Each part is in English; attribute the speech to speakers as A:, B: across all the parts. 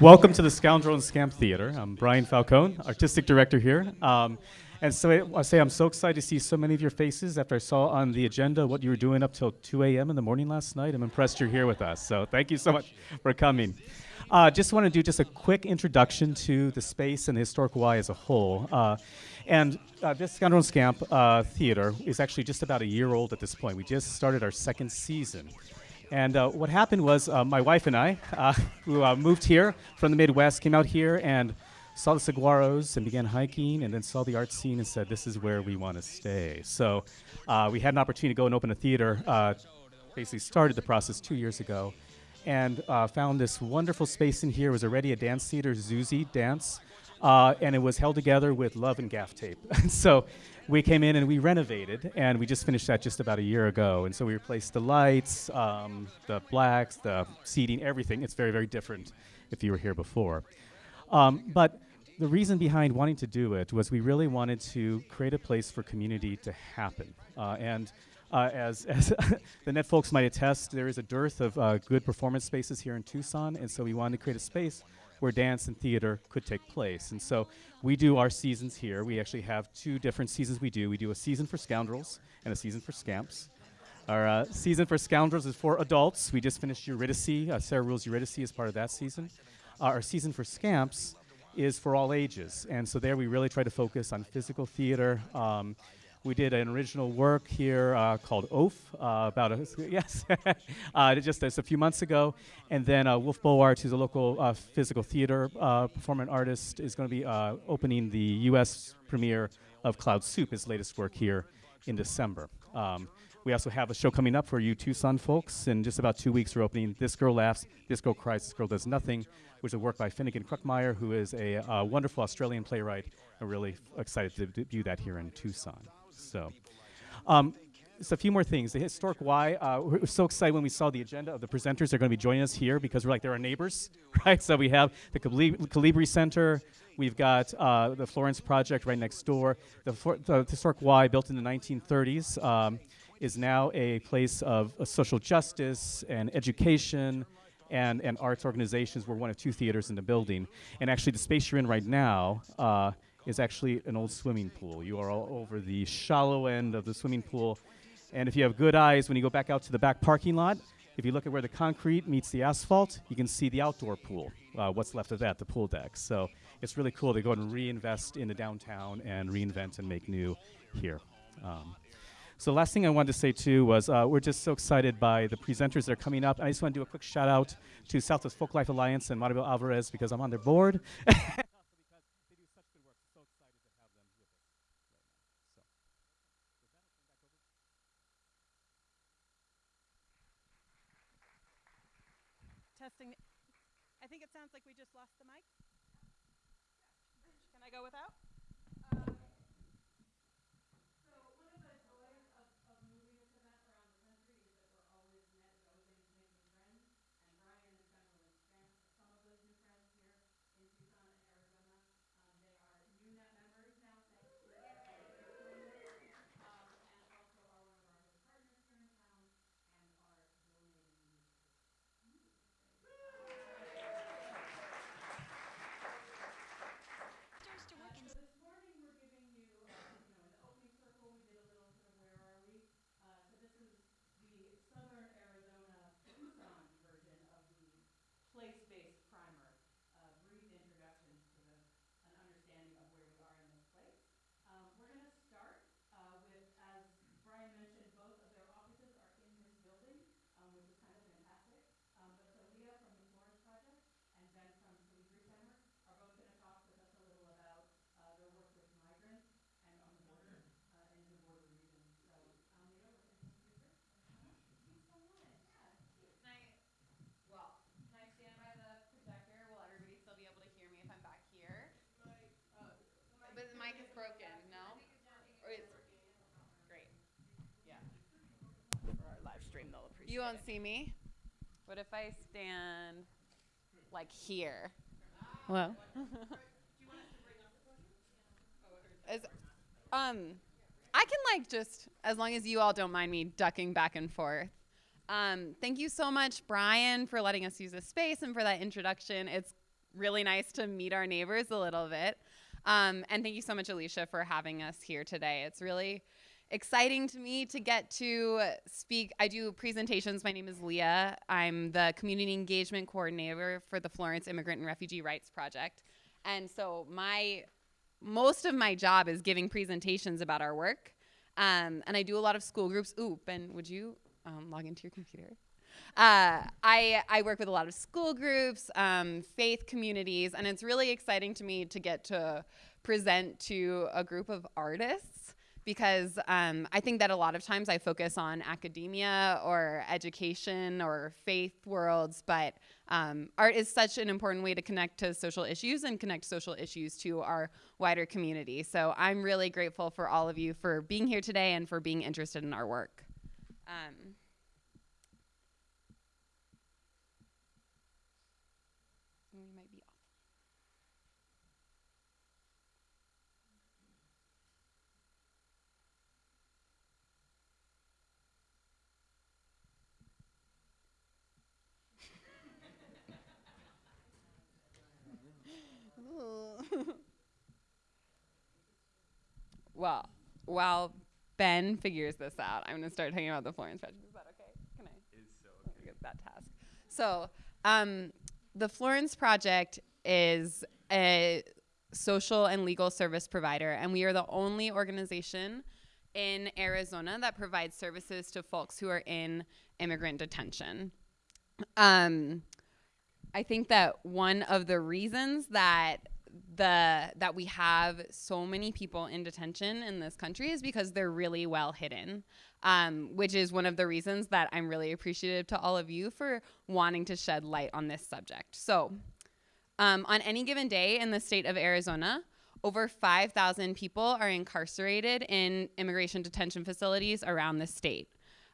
A: Welcome to the Scoundrel and Scamp Theater. I'm Brian Falcone, artistic director here. Um, and so I, I say I'm so excited to see so many of your faces after I saw on the agenda what you were doing up till 2 a.m. in the morning last night. I'm impressed you're here with us. So thank you so much for coming. Uh, just want to do just a quick introduction to the space and the historic Y as a whole. Uh, and uh, this Scoundrel and Scamp uh, Theater is actually just about a year old at this point. We just started our second season. And uh, what happened was uh, my wife and I, uh, who uh, moved here from the Midwest, came out here and saw the saguaros and began hiking, and then saw the art scene and said, "This is where we want to stay." So uh, we had an opportunity to go and open a theater. Basically, started the process two years ago, and found this wonderful space in here. It was already a dance theater, Zuzi Dance, and it was held together with love and gaff tape. so we came in and we renovated, and we just finished that just about a year ago. And so we replaced the lights, um, the blacks, the seating, everything. It's very, very different if you were here before. Um, but the reason behind wanting to do it was we really wanted to create a place for community to happen. Uh, and uh, as, as the net folks might attest, there is a dearth of uh, good performance spaces here in Tucson, and so we wanted to create a space where dance and theater could take place. And so we do our seasons here. We actually have two different seasons we do. We do a season for scoundrels and a season for scamps. Our uh, season for scoundrels is for adults. We just finished Eurydice. Uh, Sarah Ruhl's Eurydice as part of that season. Uh, our season for scamps is for all ages. And so there we really try to focus on physical theater, um, we did an original work here uh, called Oaf uh, about a, yes, uh, just a few months ago, and then uh, Wolfe Bowart, who's a local uh, physical theater uh, performing artist, is going to be opening the U.S. premiere of Cloud Soup, his latest work here in December. Um, we also have a show coming up for you Tucson folks. In just about two weeks, we're opening This Girl Laughs, This Girl Cries, This Girl Does Nothing, which is a work by Finegan Kruckemeyer, who is a wonderful Australian playwright. I'm really excited to debut that here in Tucson. So, um, a few more things. The historic Y. Uh, we're so excited when we saw the agenda of the presenters. They're going to be joining us here because we're like they're our neighbors, right? So we have the Colibri Center. We've got uh, the Florence Project right next door. The, the historic Y, built in the 1930s, um, is now a place of uh, social justice and education and, and arts organizations. We're one of two theaters in the building. And actually, the space you're in right now uh, is actually an old swimming pool. You are all over the shallow end of the swimming pool. And if you have good eyes, when you go back out to the back parking lot, if you look at where the concrete meets the asphalt, you can see the outdoor pool, uh, what's left of that, the pool deck. So it's really cool to go and reinvest in the downtown and reinvent and make new here. Um, so last thing I wanted to say too was uh, we're just so excited by the presenters that are coming up. I just want to do a quick shout out to Southwest Folklife Alliance and Maribel Alvarez because I'm on their board.
B: testing. I think it sounds like we just lost the mic. Can I go without? You won't see me. What if I stand like here? Well, As, um, I can like just as long as you all don't mind me ducking back and forth. Um, thank you so much, Brian, for letting us use this space and for that introduction. It's
C: really nice to meet our neighbors a little bit. Um, and thank you so much, Alicia, for having us here today. It's really exciting to me to get to speak. I do presentations. My name is Leah. I'm the community engagement coordinator for the Florence Immigrant and Refugee Rights Project. And so my most of my job is giving presentations about our work. Um, and I do a lot of school groups. Ooh, Ben, would you um, log into your computer? Uh, I, I work with a lot of school groups, um, faith communities, and it's really exciting to me to get to present to a group of artists because um, I think that a lot of times I focus on academia or education or faith worlds, but um, art is such an important way to connect to social issues and connect social issues to our wider community. So I'm really grateful for all of you for being here today and for being interested in our work. Um, well, while Ben figures this out, I'm going to start talking about the Florence Project. Is that okay? Can I?
A: Is so
C: me get that task. So, um, the Florence Project is a social and legal service provider, and we are the only organization in Arizona that provides services to folks who are in immigrant detention. Um, I think that one of the reasons that the that we have so many people in detention in this country is because they're really well hidden, um, which is one of the reasons that I'm really appreciative to all of you for wanting to shed light on this subject. So, um, on any given day in the state of Arizona, over 5,000 people are incarcerated in immigration detention facilities around the state.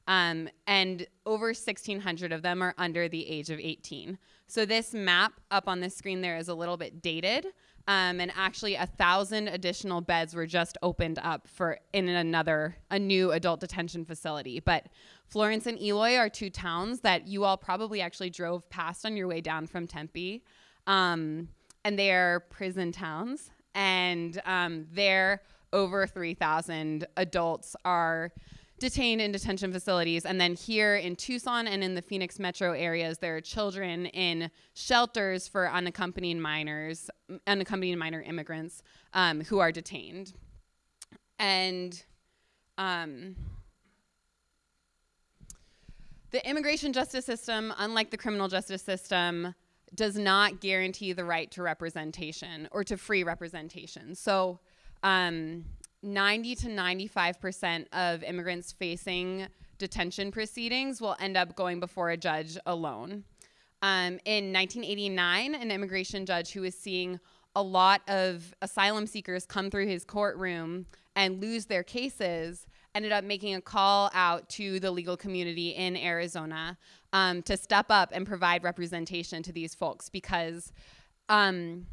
C: Um, and over 1,600 of them are under the age of 18. So this map up on the screen there is a little bit dated, um, and actually a thousand additional beds were just opened up for in another a new adult detention facility. But Florence and Eloy are two towns that you all probably actually drove past on your way down from Tempe, um, and they are prison towns, and um, there over 3,000 adults are detained in detention facilities. And then here in Tucson and in the Phoenix metro areas, there are children in shelters for unaccompanied minors, unaccompanied minor immigrants um, who are detained. And um, the immigration justice system, unlike the criminal justice system, does not guarantee the right to representation or to free representation. So, um, 90 to 95% of immigrants facing detention proceedings will end up going before a judge alone. Um, in 1989, an immigration judge who was seeing a lot of asylum seekers come through his courtroom and lose their cases ended up making a call out to the legal community in Arizona um, to step up and provide representation to these folks because um,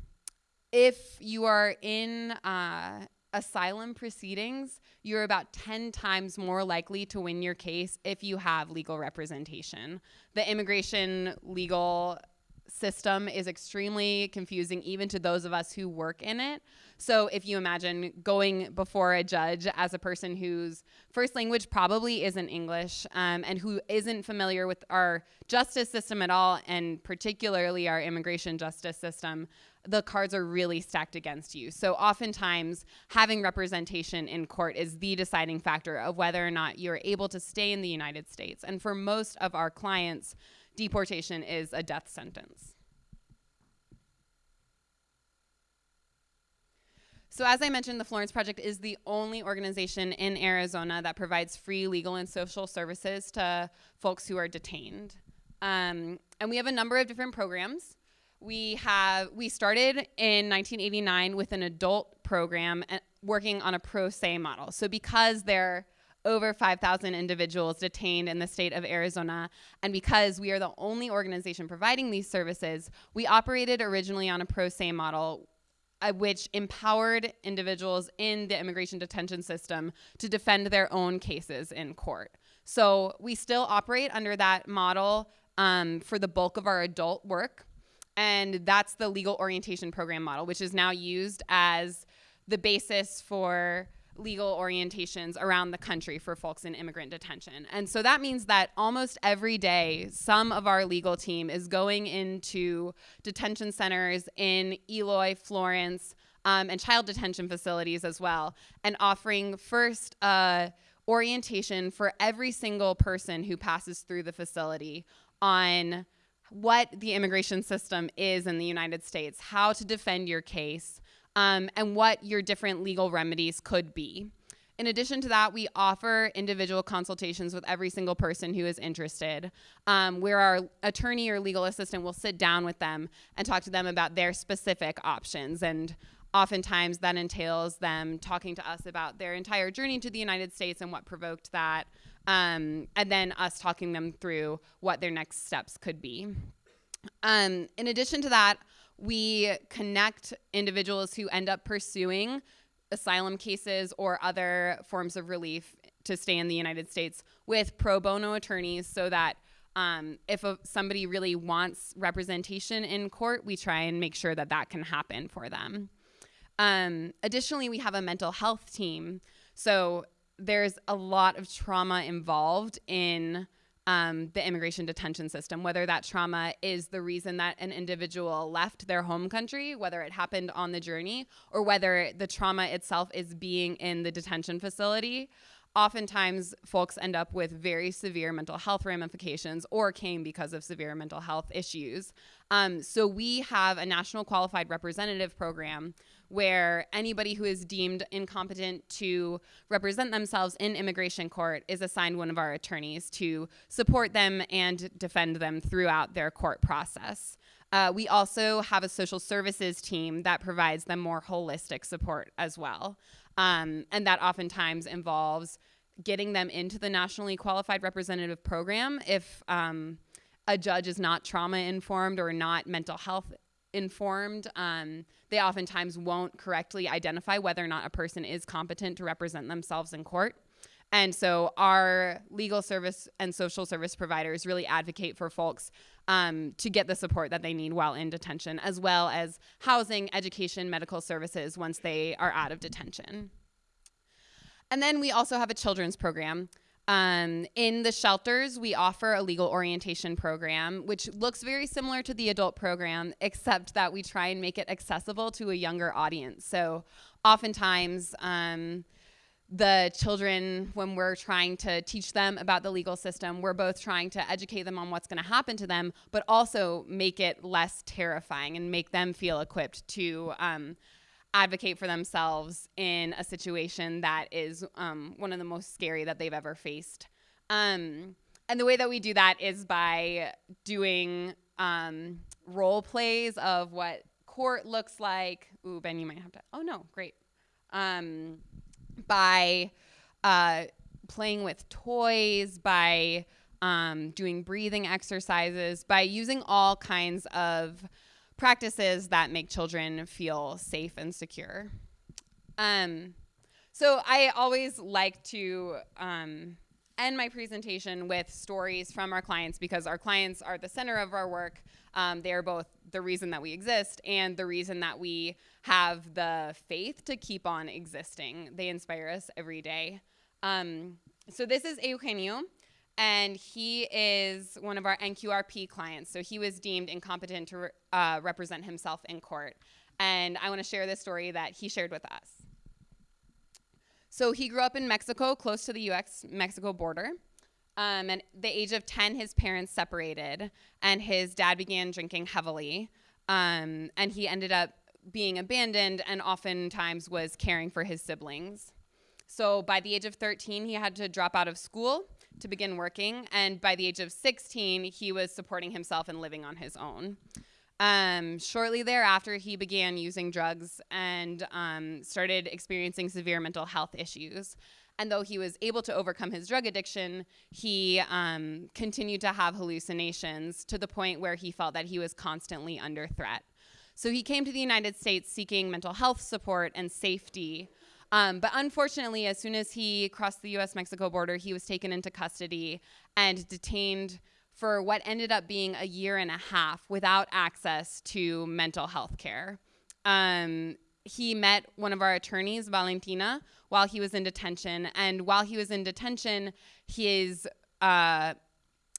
C: if you are in uh, asylum proceedings, you're about 10 times more likely to win your case if you have legal representation. The immigration legal system is extremely confusing even to those of us who work in it. So if you imagine going before a judge as a person whose first language probably isn't English um, and who isn't familiar with our justice system at all, and particularly our immigration justice system, the cards are really stacked against you. So oftentimes having representation in court is the deciding factor of whether or not you're able to stay in the United States. And for most of our clients, deportation is a death sentence. So as I mentioned, the Florence Project is the only organization in Arizona that provides free legal and social services to folks who are detained. Um, and we have a number of different programs. We have we started in 1989 with an adult program uh, working on a pro se model. So because there are over 5,000 individuals detained in the state of Arizona. And because we are the only organization providing these services, we operated originally on a pro se model. Uh, which empowered individuals in the immigration detention system to defend their own cases in court. So we still operate under that model um, for the bulk of our adult work. And that's the legal orientation program model, which is now used as the basis for legal orientations around the country for folks in immigrant detention. And so that means that almost every day, some of our legal team is going into detention centers in Eloy, Florence, um, and child detention facilities as well, and offering first uh, orientation for every single person who passes through the facility on what the immigration system is in the United States, how to defend your case, um, and what your different legal remedies could be. In addition to that, we offer individual consultations with every single person who is interested, um, where our attorney or legal assistant will sit down with them and talk to them about their specific options. And oftentimes that entails them talking to us about their entire journey to the United States and what provoked that, um, and then us talking them through what their next steps could be. Um, in addition to that, we connect individuals who end up pursuing asylum cases or other forms of relief to stay in the United States with pro bono attorneys so that um, if a, somebody really wants representation in court, we try and make sure that that can happen for them. Um, additionally, we have a mental health team. So there's a lot of trauma involved in um, the immigration detention system, whether that trauma is the reason that an individual left their home country, whether it happened on the journey, or whether the trauma itself is being in the detention facility. Oftentimes, folks end up with very severe mental health ramifications or came because of severe mental health issues. Um, so, we have a national qualified representative program where anybody who is deemed incompetent to represent themselves in immigration court is assigned one of our attorneys to support them and defend them throughout their court process. Uh, we also have a social services team that provides them more holistic support as well. Um, and that oftentimes involves getting them into the nationally qualified representative program if um, a judge is not trauma informed or not mental health informed. Um, they oftentimes won't correctly identify whether or not a person is competent to represent themselves in court. And so our legal service and social service providers really advocate for folks um, to get the support that they need while in detention, as well as housing, education, medical services once they are out of detention. And then we also have a children's program. Um, in the shelters, we offer a legal orientation program, which looks very similar to the adult program, except that we try and make it accessible to a younger audience. So, oftentimes, um, the children, when we're trying to teach them about the legal system, we're both trying to educate them on what's going to happen to them, but also make it less terrifying and make them feel equipped to um, advocate for themselves in a situation that is um, one of the most scary that they've ever faced. Um, and the way that we do that is by doing um, role plays of what court looks like. Ooh, Ben, you might have to. Oh, no, great. By uh, playing with toys, by um, doing breathing exercises, by using all kinds of practices that make children feel safe and secure. Um, so I always like to um, end my presentation with stories from our clients because our clients are the center of our work. Um, they are both the reason that we exist and the reason that we have the faith to keep on existing. They inspire us every day. Um, so this is Eugenio and he is one of our NQRP clients. So he was deemed incompetent to re- uh, represent himself in court. And I want to share this story that he shared with us. So he grew up in Mexico, close to the US Mexico border. Um, and the age of 10, his parents separated, and his dad began drinking heavily. Um, and he ended up being abandoned and oftentimes was caring for his siblings. So by the age of 13, he had to drop out of school to begin working. And by the age of 16, he was supporting himself and living on his own. Um, shortly thereafter, he began using drugs and um, started experiencing severe mental health issues. And though he was able to overcome his drug addiction, he um, continued to have hallucinations to the point where he felt that he was constantly under threat. So he came to the United States seeking mental health support and safety um, but unfortunately, as soon as he crossed the US Mexico border, he was taken into custody and detained for what ended up being a year and a half without access to mental health care. Um, he met one of our attorneys, Valentina, while he was in detention. And while he was in detention, his uh,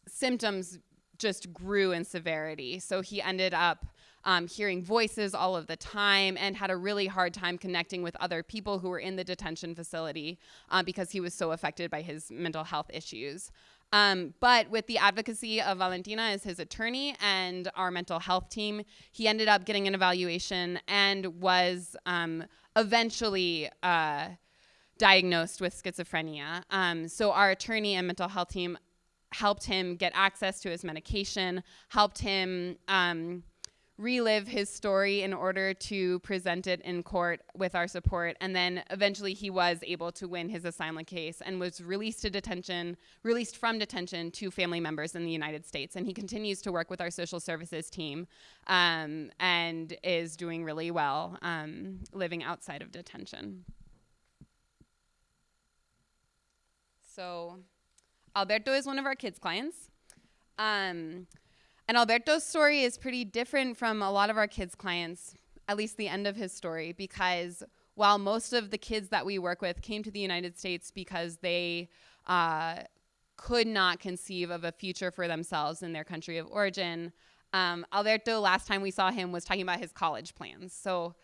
C: symptoms just grew in severity. So he ended up um, hearing voices all of the time and had a really hard time connecting with other people who were in the detention facility uh, because he was so affected by his mental health issues. Um, but with the advocacy of Valentina as his attorney and our mental health team, he ended up getting an evaluation and was um, eventually uh, diagnosed with schizophrenia. Um, so our attorney and mental health team helped him get access to his medication, helped him um, relive his story in order to present it in court with our support. And then eventually he was able to win his asylum case and was released to detention, released from detention to family members in the United States. And he continues to work with our social services team um, and is doing really well um, living outside of detention. So Alberto is one of our kids' clients. Um, and Alberto's story is pretty different from a lot of our kids' clients, at least the end of his story, because while most of the kids that we work with came to the United States because they uh, could not conceive of a future for themselves in their country of origin, um, Alberto, last time we saw him, was talking about his college plans. So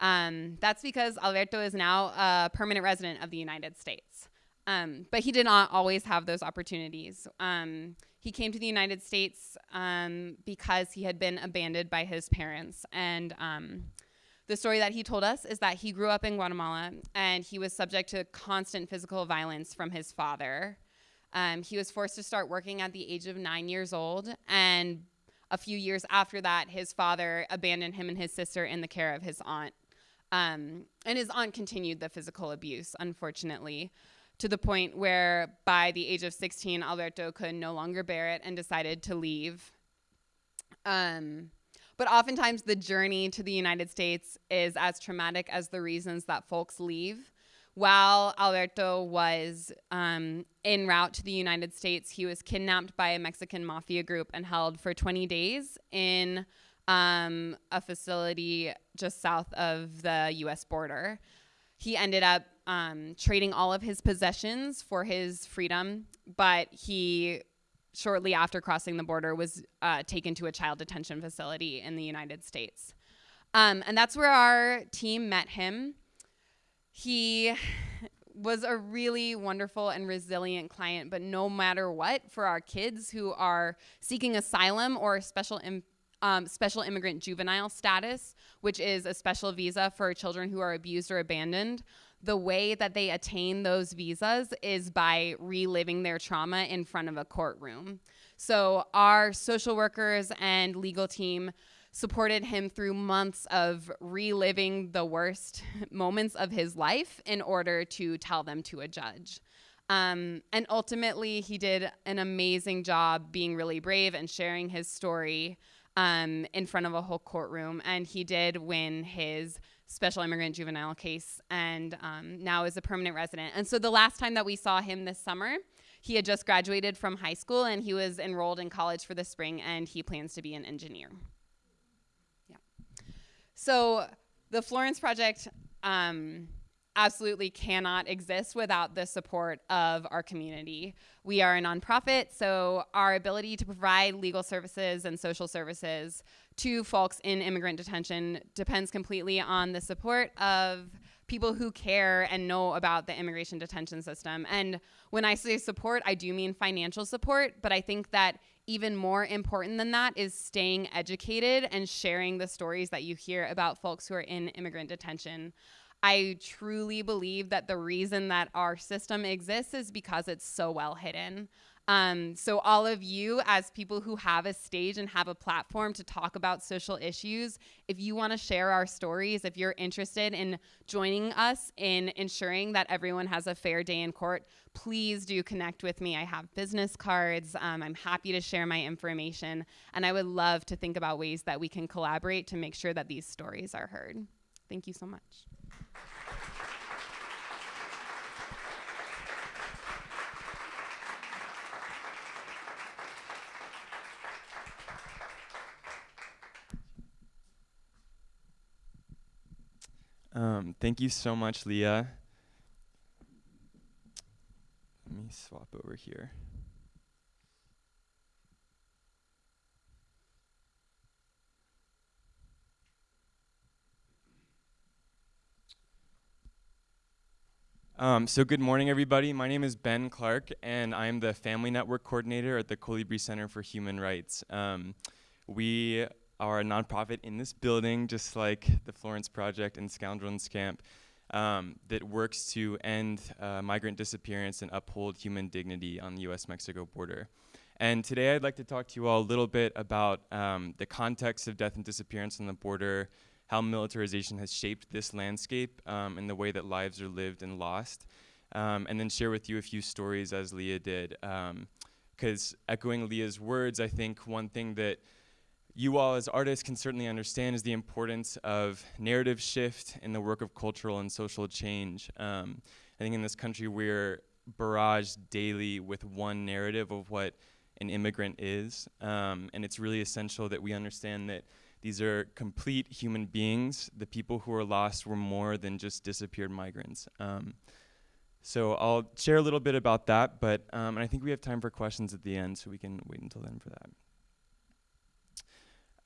C: um, that's because Alberto is now a permanent resident of the United States. Um, but he did not always have those opportunities. Um, he came to the United States um, because he had been abandoned by his parents. And um, the story that he told us is that he grew up in Guatemala and he was subject to constant physical violence from his father. Um, he was forced to start working at the age of nine years old. And a few years after that, his father abandoned him and his sister in the care of his aunt. Um, and his aunt continued the physical abuse, unfortunately to the point where by the age of 16, Alberto could no longer bear it and decided to leave. Um, but oftentimes, the journey to the United States is as traumatic as the reasons that folks leave. While Alberto was um, en route to the United States, he was kidnapped by a Mexican mafia group and held for 20 days in um, a facility just south of the US border. He ended up um, trading all of his possessions for his freedom, but he shortly after crossing the border was uh, taken to a child detention facility in the United States. Um, and that's where our team met him. He was a really wonderful and resilient client, but no matter what, for our kids who are seeking asylum or special um, special immigrant juvenile status, which is a special visa for children who are abused or abandoned, the way that they attain those visas is by reliving their trauma in front of a courtroom. So our social workers and legal team supported him through months of reliving the worst moments of his life in order to tell them to a judge. Um, and ultimately, he did an amazing job being really brave and sharing his story um, in front of a whole courtroom. And he did win his special immigrant juvenile case and um, now is a permanent resident. And so the last time that we saw him this summer, he had just graduated from high school and he was enrolled in college for the spring and he plans to be an engineer. Yeah. So the Florence Project um, absolutely cannot exist without the support of our community. We are a nonprofit, so our ability to provide legal services and social services to folks in immigrant detention depends completely on the support of people who care and know about the immigration detention system. And when I say support, I do mean financial support, but I think that even more important than that is staying educated and sharing the stories that you hear about folks who are in immigrant detention. I truly believe that the reason that our system exists is because it's so well hidden. Um, so, all of you, as people who have a stage and have a platform to talk about social issues, if you want to share our stories, if you're interested in joining us in ensuring that everyone has a fair day in court, please do connect with me. I have business cards. Um, I'm happy to share my information. And I would love to think about ways that we can collaborate to make sure that these stories are heard. Thank you so much.
D: Um, thank you so much, Leah. Let me swap over here. Um, so good morning, everybody. My name is Ben Clark, and I'm the Family Network Coordinator at the Colibri Center for Human Rights. Um, we are a nonprofit in this building, just like the Florence Project and Scoundrel and Scamp, um, that works to end uh, migrant disappearance and uphold human dignity on the US-Mexico border. And today I'd like to talk to you all a little bit about um, the context of death and disappearance on the border, how militarization has shaped this landscape um, and the way that lives are lived and lost, um, and then share with you a few stories as Leah did. Because um, echoing Leah's words, I think one thing that you all as artists can certainly understand is the importance of narrative shift in the work of cultural and social change. Um, I think in this country we're barraged daily with one narrative of what an immigrant is, um, and it's really essential that we understand that these are complete human beings. The people who were lost were more than just disappeared migrants. Um, so I'll share a little bit about that, but um, and I think we have time for questions at the end, so we can wait until then for that.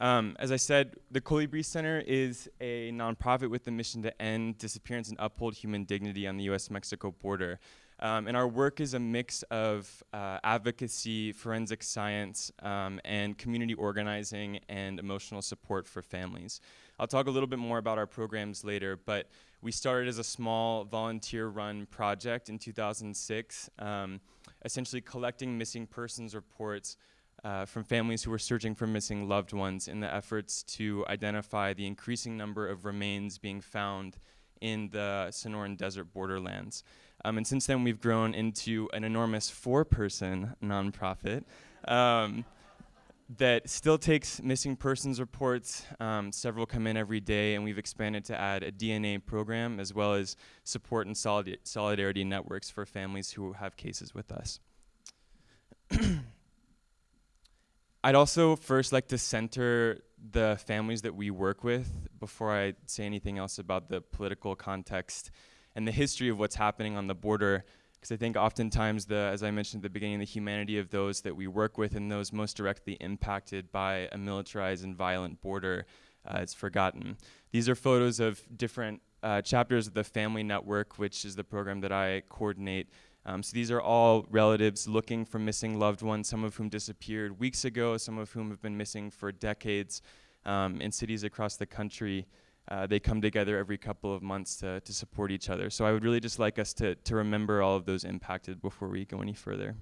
D: Um, as I said, the Colibri Center is a nonprofit with the mission to end disappearance and uphold human dignity on the US-Mexico border. Um, and our work is a mix of uh, advocacy, forensic science, um, and community organizing and emotional support for families. I'll talk a little bit more about our programs later, but we started as a small volunteer-run project in 2006, um, essentially collecting missing persons reports uh, from families who were searching for missing loved ones in the efforts to identify the increasing number of remains being found in the Sonoran Desert borderlands. Um, and since then, we've grown into an enormous four-person nonprofit um, that still takes missing persons reports. Um, several come in every day, and we've expanded to add a DNA program as well as support and solid solidarity networks for families who have cases with us. I'd also first like to center the families that we work with before I say anything else about the political context and the history of what's happening on the border because I think oftentimes the, as I mentioned at the beginning, the humanity of those that we work with and those most directly impacted by a militarized and violent border uh, is forgotten. These are photos of different uh, chapters of the Family Network, which is the program that I coordinate um, so these are all relatives looking for missing loved ones, some of whom disappeared weeks ago, some of whom have been missing for decades um, in cities across the country. Uh, they come together every couple of months to, to support each other. So I would really just like us to, to remember all of those impacted before we go any further.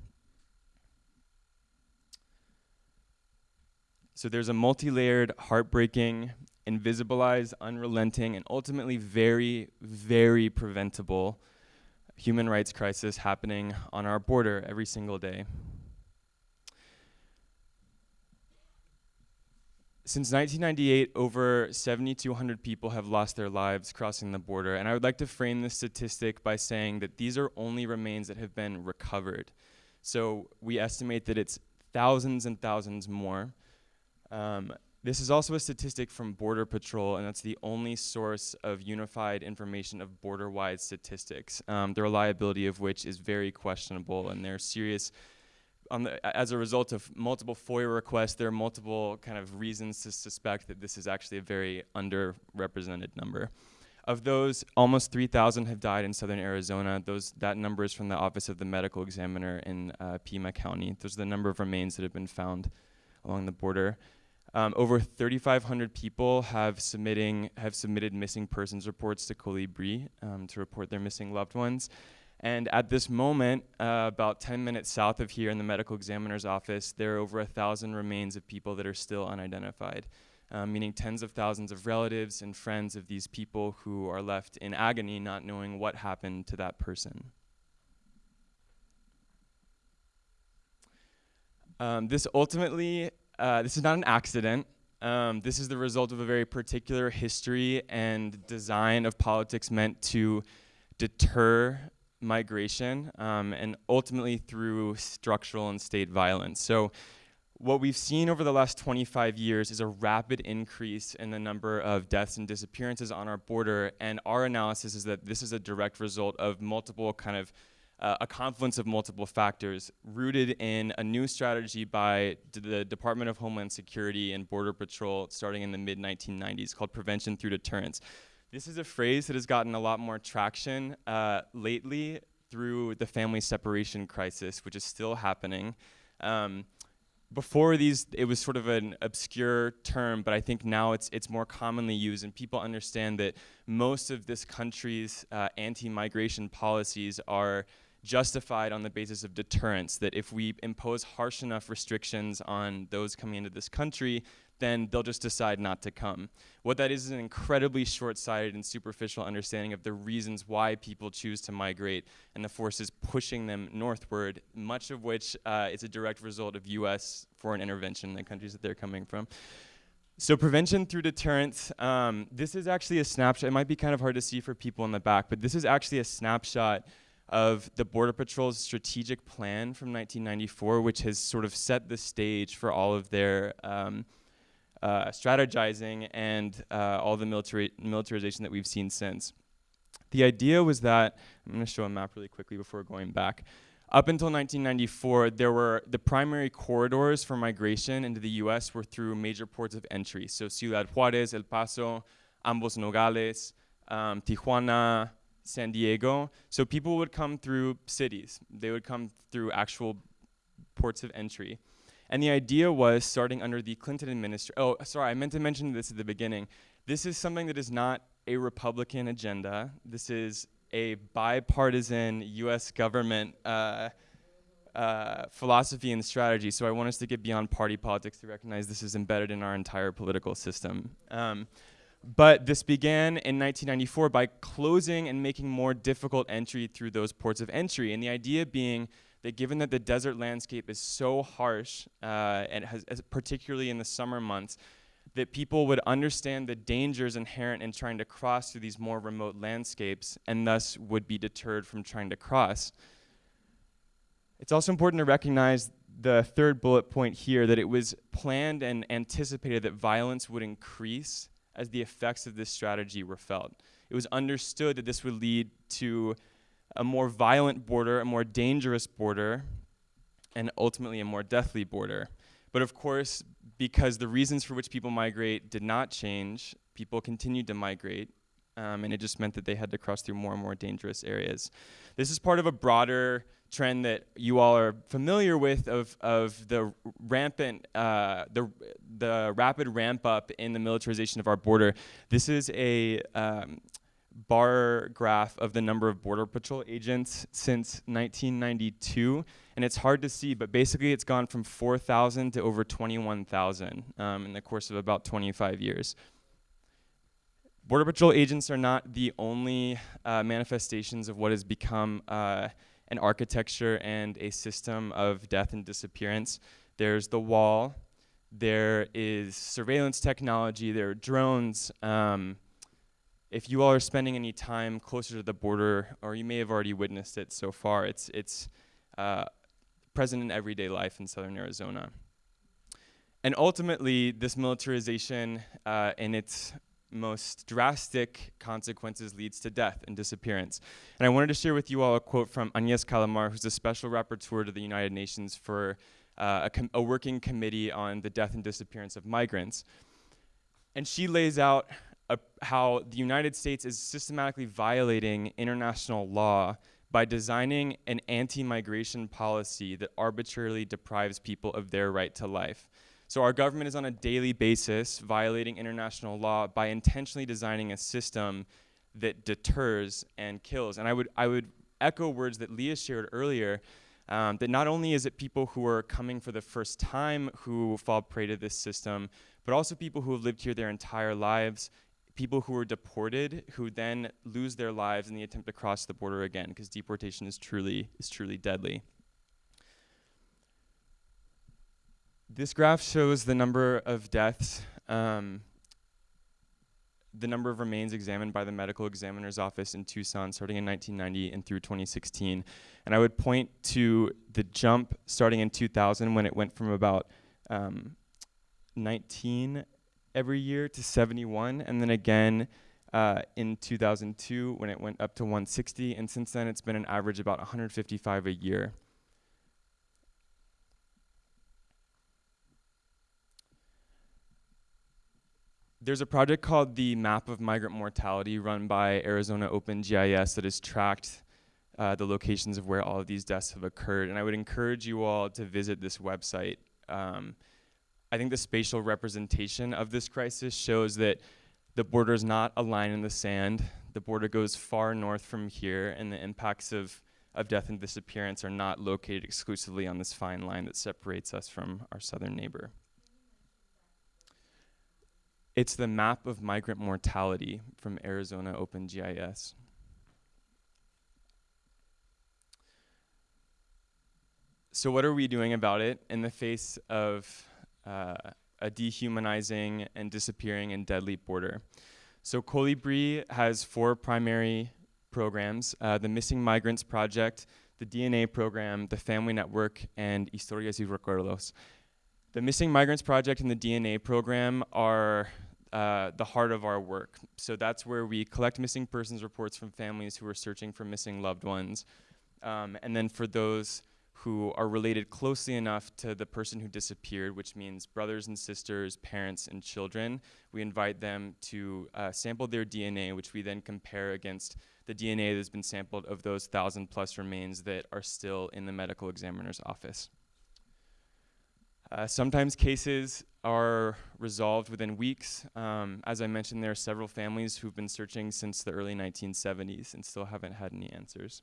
D: So there's a multi-layered, heartbreaking, invisibilized, unrelenting, and ultimately very, very preventable human rights crisis happening on our border every single day. Since 1998, over 7,200 people have lost their lives crossing the border. And I would like to frame this statistic by saying that these are only remains that have been recovered. So we estimate that it's thousands and thousands more. Um, this is also a statistic from Border Patrol, and that's the only source of unified information of border-wide statistics, um, the reliability of which is very questionable, and there are serious. The, as a result of multiple FOIA requests, there are multiple kind of reasons to suspect that this is actually a very underrepresented number. Of those, almost 3,000 have died in southern Arizona. Those, that number is from the Office of the Medical Examiner in uh, Pima County. Those are the number of remains that have been found along the border. Um, over 3,500 people have submitting have submitted missing persons reports to Colibri um, to report their missing loved ones. And at this moment, uh, about 10 minutes south of here in the medical examiner's office, there are over a thousand remains of people that are still unidentified, um, meaning tens of thousands of relatives and friends of these people who are left in agony not knowing what happened to that person. Um, this ultimately uh, this is not an accident. Um, this is the result of a very particular history and design of politics meant to deter migration um, and ultimately through structural and state violence. So what we've seen over the last 25 years is a rapid increase in the number of deaths and disappearances on our border. And our analysis is that this is a direct result of multiple kind of uh, a confluence of multiple factors rooted in a new strategy by the Department of Homeland Security and Border Patrol starting in the mid 1990s called prevention through deterrence. This is a phrase that has gotten a lot more traction uh, lately through the family separation crisis, which is still happening. Um, before these, it was sort of an obscure term, but I think now it's it's more commonly used, and people understand that most of this country's uh, anti-migration policies are justified on the basis of deterrence. That if we impose harsh enough restrictions on those coming into this country, then they'll just decide not to come. What that is is an incredibly short-sighted and superficial understanding of the reasons why people choose to migrate and the forces pushing them northward, much of which uh, is a direct result of U.S. foreign intervention in the countries that they're coming from. So prevention through deterrence, um, this is actually a snapshot. It might be kind of hard to see for people in the back, but this is actually a snapshot of the Border Patrol's strategic plan from 1994, which has sort of set the stage for all of their um, uh, strategizing and uh, all the military militarization that we've seen since. The idea was that, I'm to show a map really quickly before going back. Up until 1994, there were the primary corridors for migration into the US were through major ports of entry. So Ciudad Juarez, El Paso, Ambos Nogales, um, Tijuana, San Diego. So people would come through cities. They would come through actual ports of entry. And the idea was starting under the Clinton administration. Oh, sorry, I meant to mention this at the beginning. This is something that is not a Republican agenda. This is a bipartisan U.S. government uh, uh, philosophy and strategy. So I want us to get beyond party politics to recognize this is embedded in our entire political system. Um, but this began in 1994 by closing and making more difficult entry through those ports of entry. And the idea being that given that the desert landscape is so harsh, uh, and has, particularly in the summer months, that people would understand the dangers inherent in trying to cross through these more remote landscapes and thus would be deterred from trying to cross. It's also important to recognize the third bullet point here that it was planned and anticipated that violence would increase as the effects of this strategy were felt. It was understood that this would lead to a more violent border, a more dangerous border, and ultimately a more deathly border. But of course, because the reasons for which people migrate did not change, people continued to migrate, um, and it just meant that they had to cross through more and more dangerous areas. This is part of a broader trend that you all are familiar with of, of the rampant, uh, the, the rapid ramp up in the militarization of our border. This is a um, bar graph of the number of Border Patrol agents since 1992. And it's hard to see, but basically it's gone from 4,000 to over 21,000 um, in the course of about 25 years. Border Patrol agents are not the only uh, manifestations of what has become uh, an architecture and a system of death and disappearance. There's the wall, there is surveillance technology, there are drones, um, if you all are spending any time closer to the border, or you may have already witnessed it so far, it's, it's uh, present in everyday life in southern Arizona. And ultimately, this militarization uh, in its most drastic consequences leads to death and disappearance. And I wanted to share with you all a quote from Agnes Callamard, who's a special rapporteur to the United Nations for uh, a, a working committee on the death and disappearance of migrants. And she lays out how the United States is systematically violating international law by designing an anti-migration policy that arbitrarily deprives people of their right to life. So our government is on a daily basis violating international law by intentionally designing a system that deters and kills. And I would, I would echo words that Leah shared earlier, um, that not only is it people who are coming for the first time who fall prey to this system, but also people who have lived here their entire lives people who are deported who then lose their lives in the attempt to cross the border again because deportation is truly is truly deadly. This graph shows the number of deaths, um, the number of remains examined by the medical examiner's office in Tucson starting in 1990 and through 2016. And I would point to the jump starting in 2000 when it went from about um, 19 every year to 71, and then again uh, in 2002 when it went up to 160, and since then it's been an average about 155 a year. There's a project called the Map of Migrant Mortality run by Arizona OpenGIS that has tracked uh, the locations of where all of these deaths have occurred. And I would encourage you all to visit this website. Um, I think the spatial representation of this crisis shows that the border is not a line in the sand. The border goes far north from here, and the impacts of, of death and disappearance are not located exclusively on this fine line that separates us from our southern neighbor. It's the map of migrant mortality from Arizona OpenGIS. So, what are we doing about it in the face of uh, a dehumanizing and disappearing and deadly border? So, Colibri has four primary programs uh, the Missing Migrants Project, the DNA program, the Family Network, and Historias y Recuerdos. The Missing Migrants Project and the DNA program are uh, the heart of our work. So that's where we collect missing persons reports from families who are searching for missing loved ones. Um, and then for those who are related closely enough to the person who disappeared, which means brothers and sisters, parents, and children, we invite them to uh, sample their DNA, which we then compare against the DNA that's been sampled of those thousand plus remains that are still in the medical examiner's office. Uh, sometimes cases are resolved within weeks. Um, as I mentioned, there are several families who've been searching since the early 1970s and still haven't had any answers.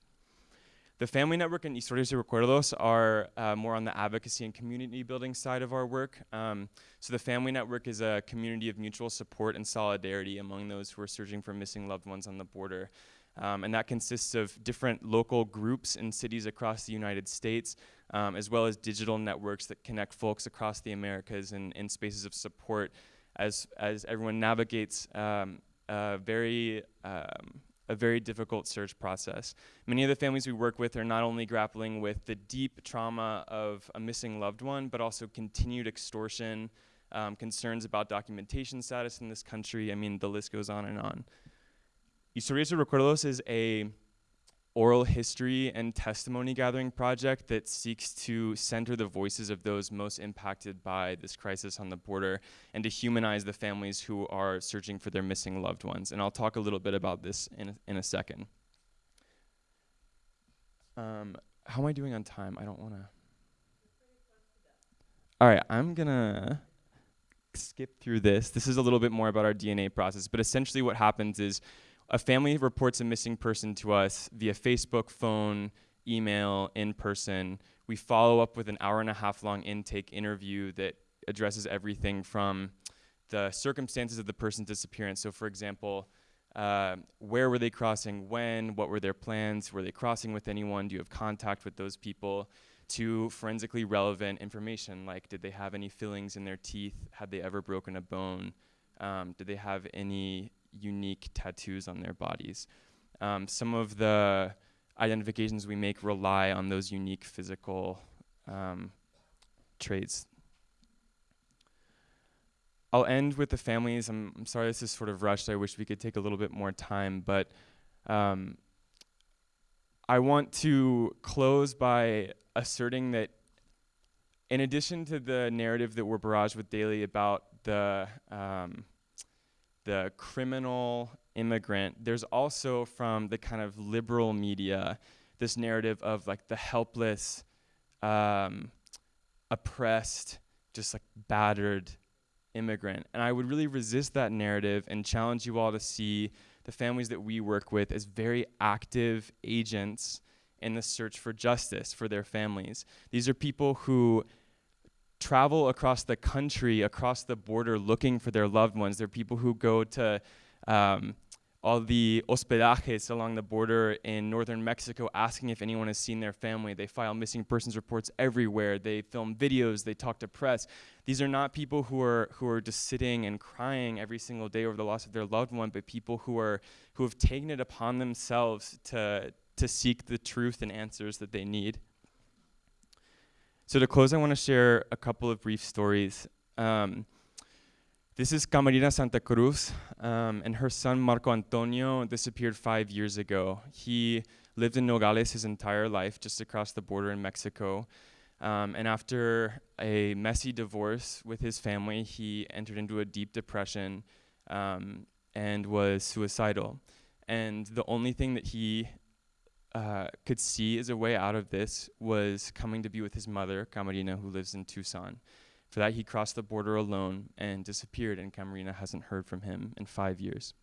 D: The Family Network and Historias y Recuerdos are uh, more on the advocacy and community building side of our work. Um, so the Family Network is a community of mutual support and solidarity among those who are searching for missing loved ones on the border. Um, and that consists of different local groups in cities across the United States um, as well as digital networks that connect folks across the Americas in, in spaces of support as, as everyone navigates um, a very um, a very difficult search process. Many of the families we work with are not only grappling with the deep trauma of a missing loved one, but also continued extortion, um, concerns about documentation status in this country. I mean, the list goes on and on. Y Recuerdos is a oral history and testimony gathering project that seeks to center the voices of those most impacted by this crisis on the border and to humanize the families who are searching for their missing loved ones. And I'll talk a little bit about this in a, in a second. Um, how am I doing on time? I don't want to. All right, I'm going to skip through this. This is a little bit more about our DNA process, but essentially what happens is a family reports a missing person to us via Facebook, phone, email, in person. We follow up with an hour and a half long intake interview that addresses everything from the circumstances of the person's disappearance. So, for example, uh, where were they crossing? When? What were their plans? Were they crossing with anyone? Do you have contact with those people? To forensically relevant information like did they have any fillings in their teeth? Had they ever broken a bone? Um, did they have any unique tattoos on their bodies. Um, some of the identifications we make rely on those unique physical um, traits. I'll end with the families. I'm, I'm, sorry this is sort of rushed. I wish we could take a little bit more time, but um, I want to close by asserting that in addition to the narrative that we're barraged with daily about the um, the criminal immigrant, there's also from the kind of liberal media this narrative of like the helpless, um, oppressed, just like battered immigrant. And I would really resist that narrative and challenge you all to see the families that we work with as very active agents in the search for justice for their families. These are people who travel across the country, across the border, looking for their loved ones. There are people who go to um, all the hospedajes along the border in northern Mexico asking if anyone has seen their family. They file missing persons reports everywhere. They film videos. They talk to press. These are not people who are who are just sitting and crying every single day over the loss of their loved one, but people who are who have taken it upon themselves to to seek the truth and answers that they need. So to close, I want to share a couple of brief stories. Um, this is Camarina Santa Cruz, um, and her son Marco Antonio disappeared five years ago. He lived in Nogales his entire life, just across the border in Mexico. Um, and after a messy divorce with his family, he entered into a deep depression um, and was suicidal. And the only thing that he uh, could see as a way out of this was coming to be with his mother, Camarina, who lives in Tucson. For that, he crossed the border alone and disappeared, and Camarina hasn't heard from him in five years.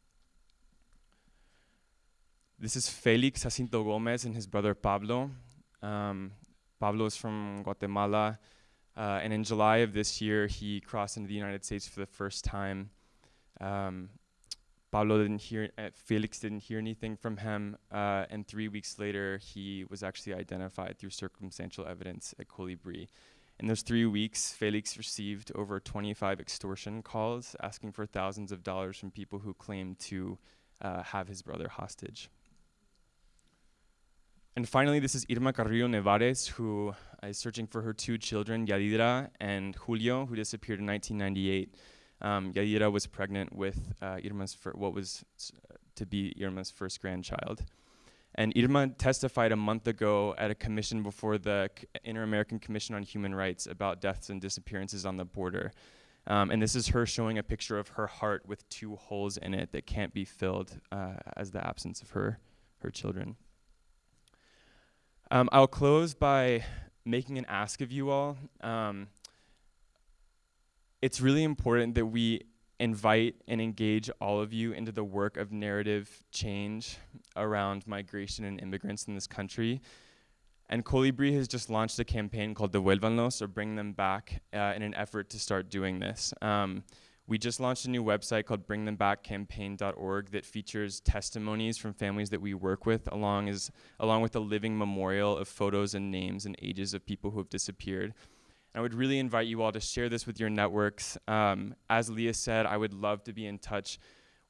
D: This is Felix Jacinto Gomez and his brother Pablo. Um, Pablo is from Guatemala, uh, and in July of this year, he crossed into the United States for the first time. Um, Pablo didn't hear, uh, Felix didn't hear anything from him, uh, and three weeks later, he was actually identified through circumstantial evidence at Colibri. In those three weeks, Felix received over 25 extortion calls asking for thousands of dollars from people who claimed to uh, have his brother hostage. And finally, this is Irma Carrillo Nevares, who is searching for her two children, Yadira and Julio, who disappeared in 1998. Um, Yadira was pregnant with uh, Irma's what was to be Irma's first grandchild. And Irma testified a month ago at a commission before the Inter-American Commission on Human Rights about deaths and disappearances on the border. Um, and this is her showing a picture of her heart with two holes in it that can't be filled uh, as the absence of her, her children. Um, I'll close by making an ask of you all. Um, it's really important that we invite and engage all of you into the work of narrative change around migration and immigrants in this country. And Colibri has just launched a campaign called Devuélvanlos, or Bring Them Back, uh, in an effort to start doing this. Um, we just launched a new website called bringthembackcampaign.org that features testimonies from families that we work with, along, as, along with a living memorial of photos and names and ages of people who have disappeared. I would really invite you all to share this with your networks. Um, as Leah said, I would love to be in touch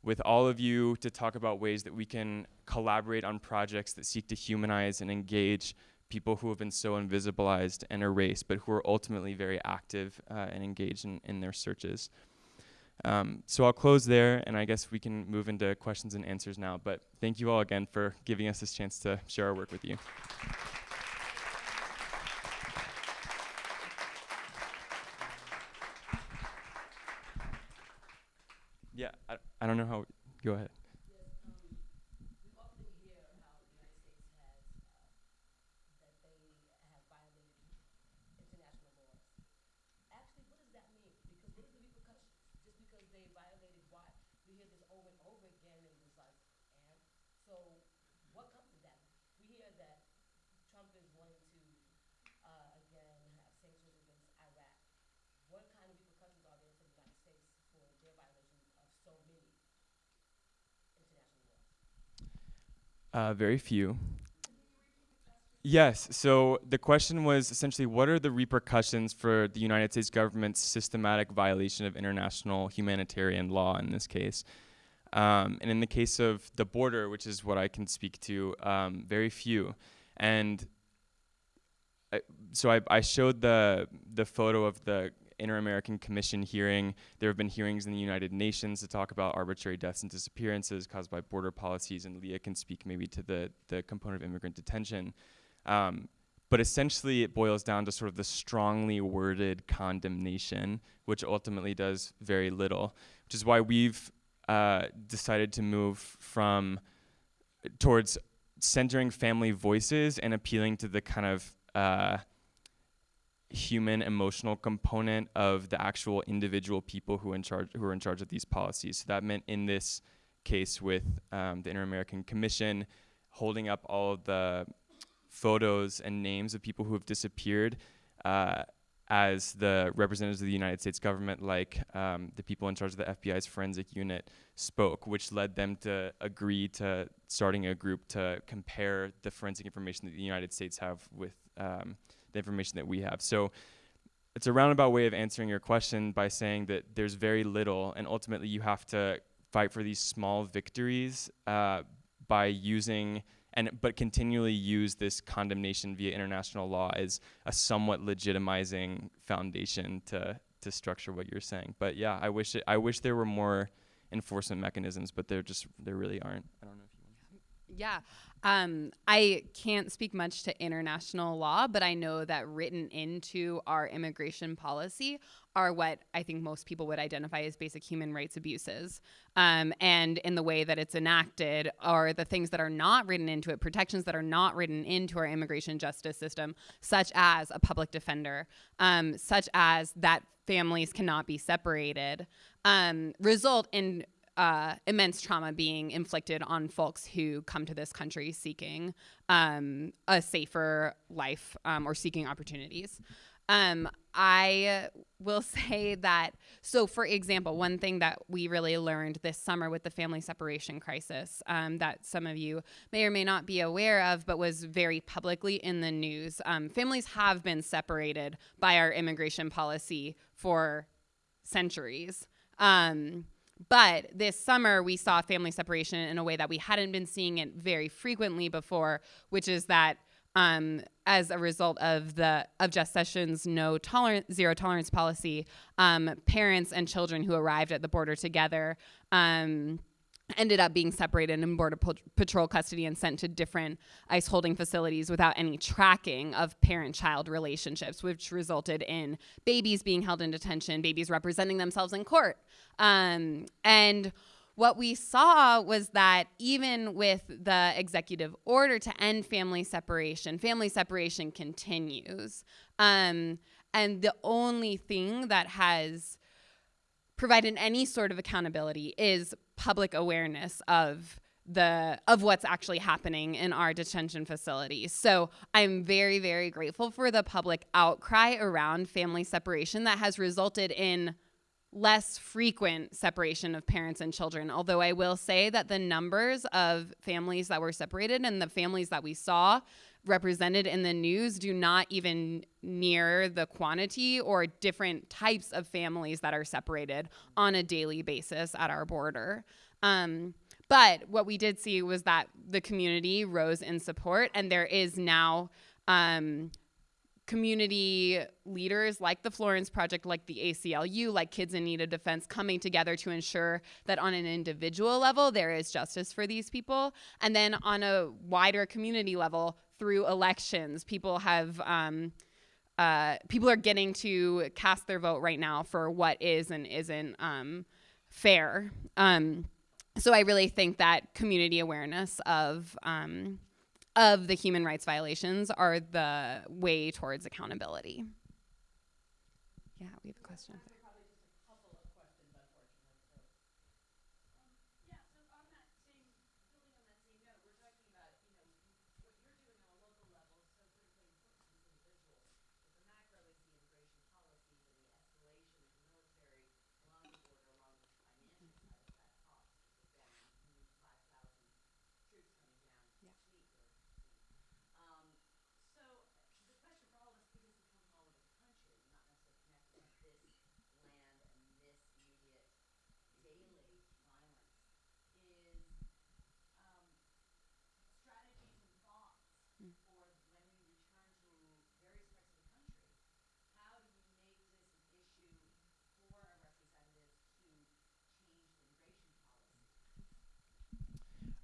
D: with all of you to talk about ways that we can collaborate on projects that seek to humanize and engage people who have been so invisibilized and erased, but who are ultimately very active uh, and engaged in, in their searches. Um, so I'll close there, and I guess we can move into questions and answers now. But thank you all again for giving us this chance to share our work with you. Yeah, I, I don't know how. Go ahead. Uh, very few. Yes, so the question was essentially what are the repercussions for the United States government's systematic violation of international humanitarian law in this case? Um, and in the case of the border, which is what I can speak to, um, very few. And I, so I, I showed the the photo of the Inter-American Commission hearing. There have been hearings in the United Nations to talk about arbitrary deaths and disappearances caused by border policies, and Leah can speak maybe to the, the component of immigrant detention. Um, but essentially, it boils down to sort of the strongly worded condemnation, which ultimately does very little, which is why we've uh, decided to move from towards centering family voices and appealing to the kind of uh, human emotional component of the actual individual people who in charge who are in charge of these policies. So that meant in this case with um, the Inter-American Commission holding up all the photos and names of people who have disappeared uh, as the representatives of the United States government, like um, the people in charge of the FBI's forensic unit, spoke, which led them to agree to starting a group to compare the forensic information that the United States have with um, the information that we have. So it's a roundabout way of answering your question by saying that there's very little, and ultimately you have to fight for these small victories uh, by using and but continually use this condemnation via international law as a somewhat legitimizing foundation to to structure what you're saying. But yeah, I wish it, I wish there were more enforcement mechanisms, but there just there really aren't. I don't know
C: Yeah. Um, I can't speak much to international law, but I know that written into our immigration policy are what I think most people would identify as basic human rights abuses. Um, and in the way that it's enacted are the things that are not written into it, protections that are not written into our immigration justice system, such as a public defender, um, such as that families cannot be separated, um, result in uh, immense trauma being inflicted on folks who come to this country seeking um, a safer life um, or seeking opportunities. Um, I will say that, so for example, one thing that we really learned this summer with the family separation crisis um, that some of you may or may not be aware of, but was very publicly in the news. Um, families have been separated by our immigration policy for centuries. But this summer, we saw family separation in a way that we hadn't been seeing it very frequently before, which is that um, as a result of the of Jeff Sessions' no tolerance zero tolerance policy, um, parents and children who arrived at the border together um, ended up being separated in border patrol custody and sent to different ICE holding facilities without any tracking of parent-child relationships, which resulted in babies being held in detention, babies representing themselves in court. Um, and what we saw was that even with the executive order to end family separation, family separation continues. Um, and the only thing that has provided any sort of accountability is public awareness of the of what's actually happening in our detention facilities. So I'm very very grateful for the public outcry around family separation that has resulted in less frequent separation of parents and children. Although I will say that the numbers of families that were separated and the families that we saw represented in the news do not even near the quantity or different types of families that are separated on a daily basis at our border. Um, but what we did see was that the community rose in support, and there is now um, community leaders like the Florence Project, like the ACLU, like Kids in Need of Defense coming together to ensure that on an individual level there is justice for these people. And then on a wider community level through elections, people have. Um, uh, people are getting to cast their vote right now for what is and isn't um, fair. Um, so I really think that community awareness of um, of the human rights violations are the way towards accountability. Yeah, we have a question.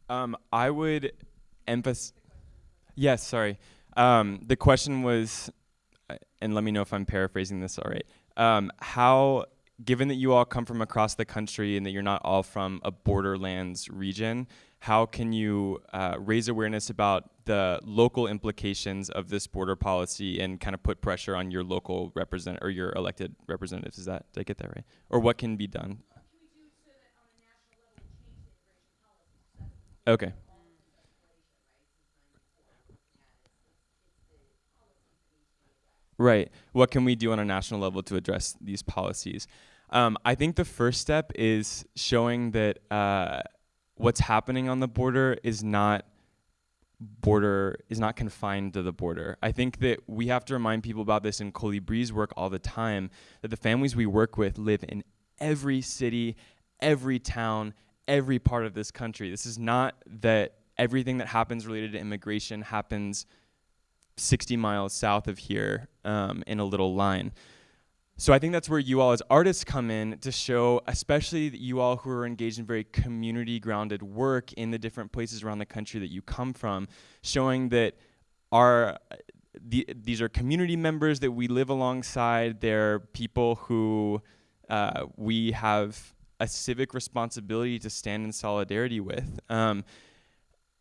D: Um, I would emphasize. Yes, sorry. Um, the question was, uh, and let me know if I'm paraphrasing this all right. Um, how, given that you all come from across the country and that you're not all from a borderlands region, how can you uh, raise awareness about the local implications of this border policy and kind of put pressure on your local represent or your elected representatives? Is that did I get that right? Or what can be done? Okay. Right. What can we do on a national level to address these policies? Um, I think the first step is showing that uh, what's happening on the border is not border is not confined to the border. I think that we have to remind people about this in Colibri's work all the time that the families we work with live in every city, every town, every part of this country. This is not that everything that happens related to immigration happens 60 miles south of here um, in a little line. So I think that's where you all as artists come in to show, especially that you all who are engaged in very community grounded work in the different places around the country that you come from, showing that our the, these are community members that we live alongside. They're people who uh, we have a civic responsibility to stand in solidarity with. Um,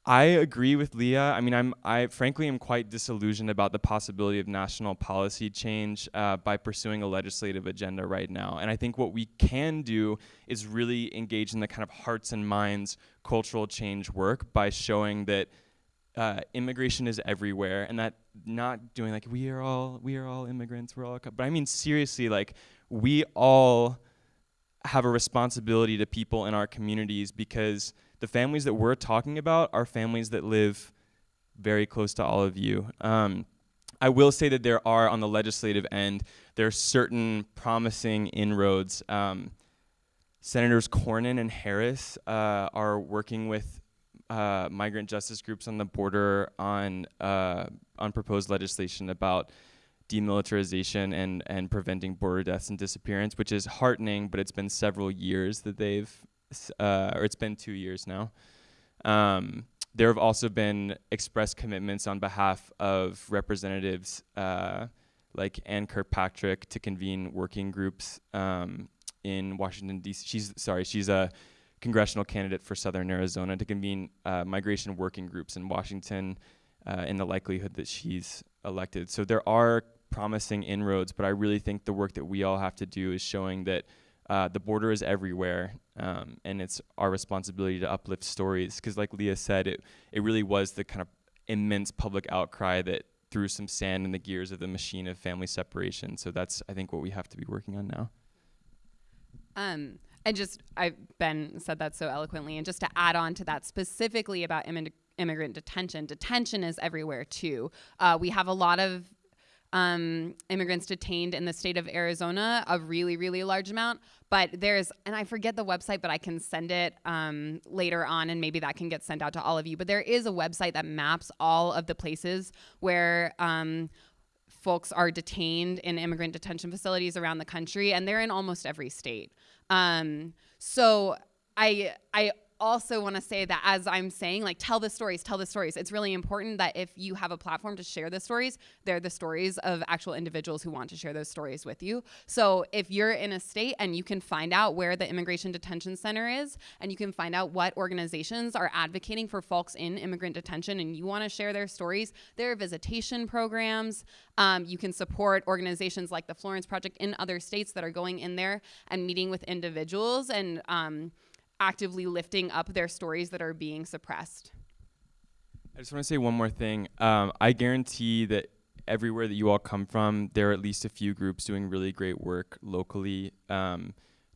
D: I agree with Leah. I mean, I'm I frankly am quite disillusioned about the possibility of national policy change uh, by pursuing a legislative agenda right now. And I think what we can do is really engage in the kind of hearts and minds cultural change work by showing that uh, immigration is everywhere, and that not doing like we are all we are all immigrants, we're all. But I mean seriously, like we all have a responsibility to people in our communities because the families that we're talking about are families that live very close to all of you. Um, I will say that there are, on the legislative end, there are certain promising inroads. Um, Senators Cornyn and Harris uh, are working with uh, migrant justice groups on the border on uh, on proposed legislation about demilitarization and and preventing border deaths and disappearance, which is heartening. But it's been several years that they've uh, or it's been two years now. Um, there have also been express commitments on behalf of representatives uh, like Ann Kirkpatrick to convene working groups um, in Washington D.C. She's sorry, she's a congressional candidate for Southern Arizona to convene uh, migration working groups in Washington uh, in the likelihood that she's elected. So there are promising inroads, but I really think the work that we all have to do is showing that uh, the border is everywhere, um, and it's our responsibility to uplift stories. Because, like Leah said, it it really was the kind of immense public outcry that threw some sand in the gears of the machine of family separation. So that's I think what we have to be working on now.
C: Um, and just I've Ben said that so eloquently, and just to add on to that specifically about immi- immigrant detention, detention is everywhere too. Uh, we have a lot of um, immigrants detained in the state of Arizona, a really, really large amount. But there's, and I forget the website, but I can send it um, later on, and maybe that can get sent out to all of you. But there is a website that maps all of the places where. Um, folks are detained in immigrant detention facilities around the country, and they're in almost every state. Um, so I I also want to say that as I'm saying, like, tell the stories, tell the stories. It's really important that if you have a platform to share the stories, they're the stories of actual individuals who want to share those stories with you. So if you're in a state and you can find out where the immigration detention center is, and you can find out what organizations are advocating for folks in immigrant detention, and you want to share their stories, there are visitation programs. Um, you can support organizations like the Florence Project in other states that are going in there and meeting with individuals and um, actively lifting up their stories that are being suppressed.
D: I just want to say one more thing. Um, I guarantee that everywhere that you all come from, there are at least a few groups doing really great work locally um,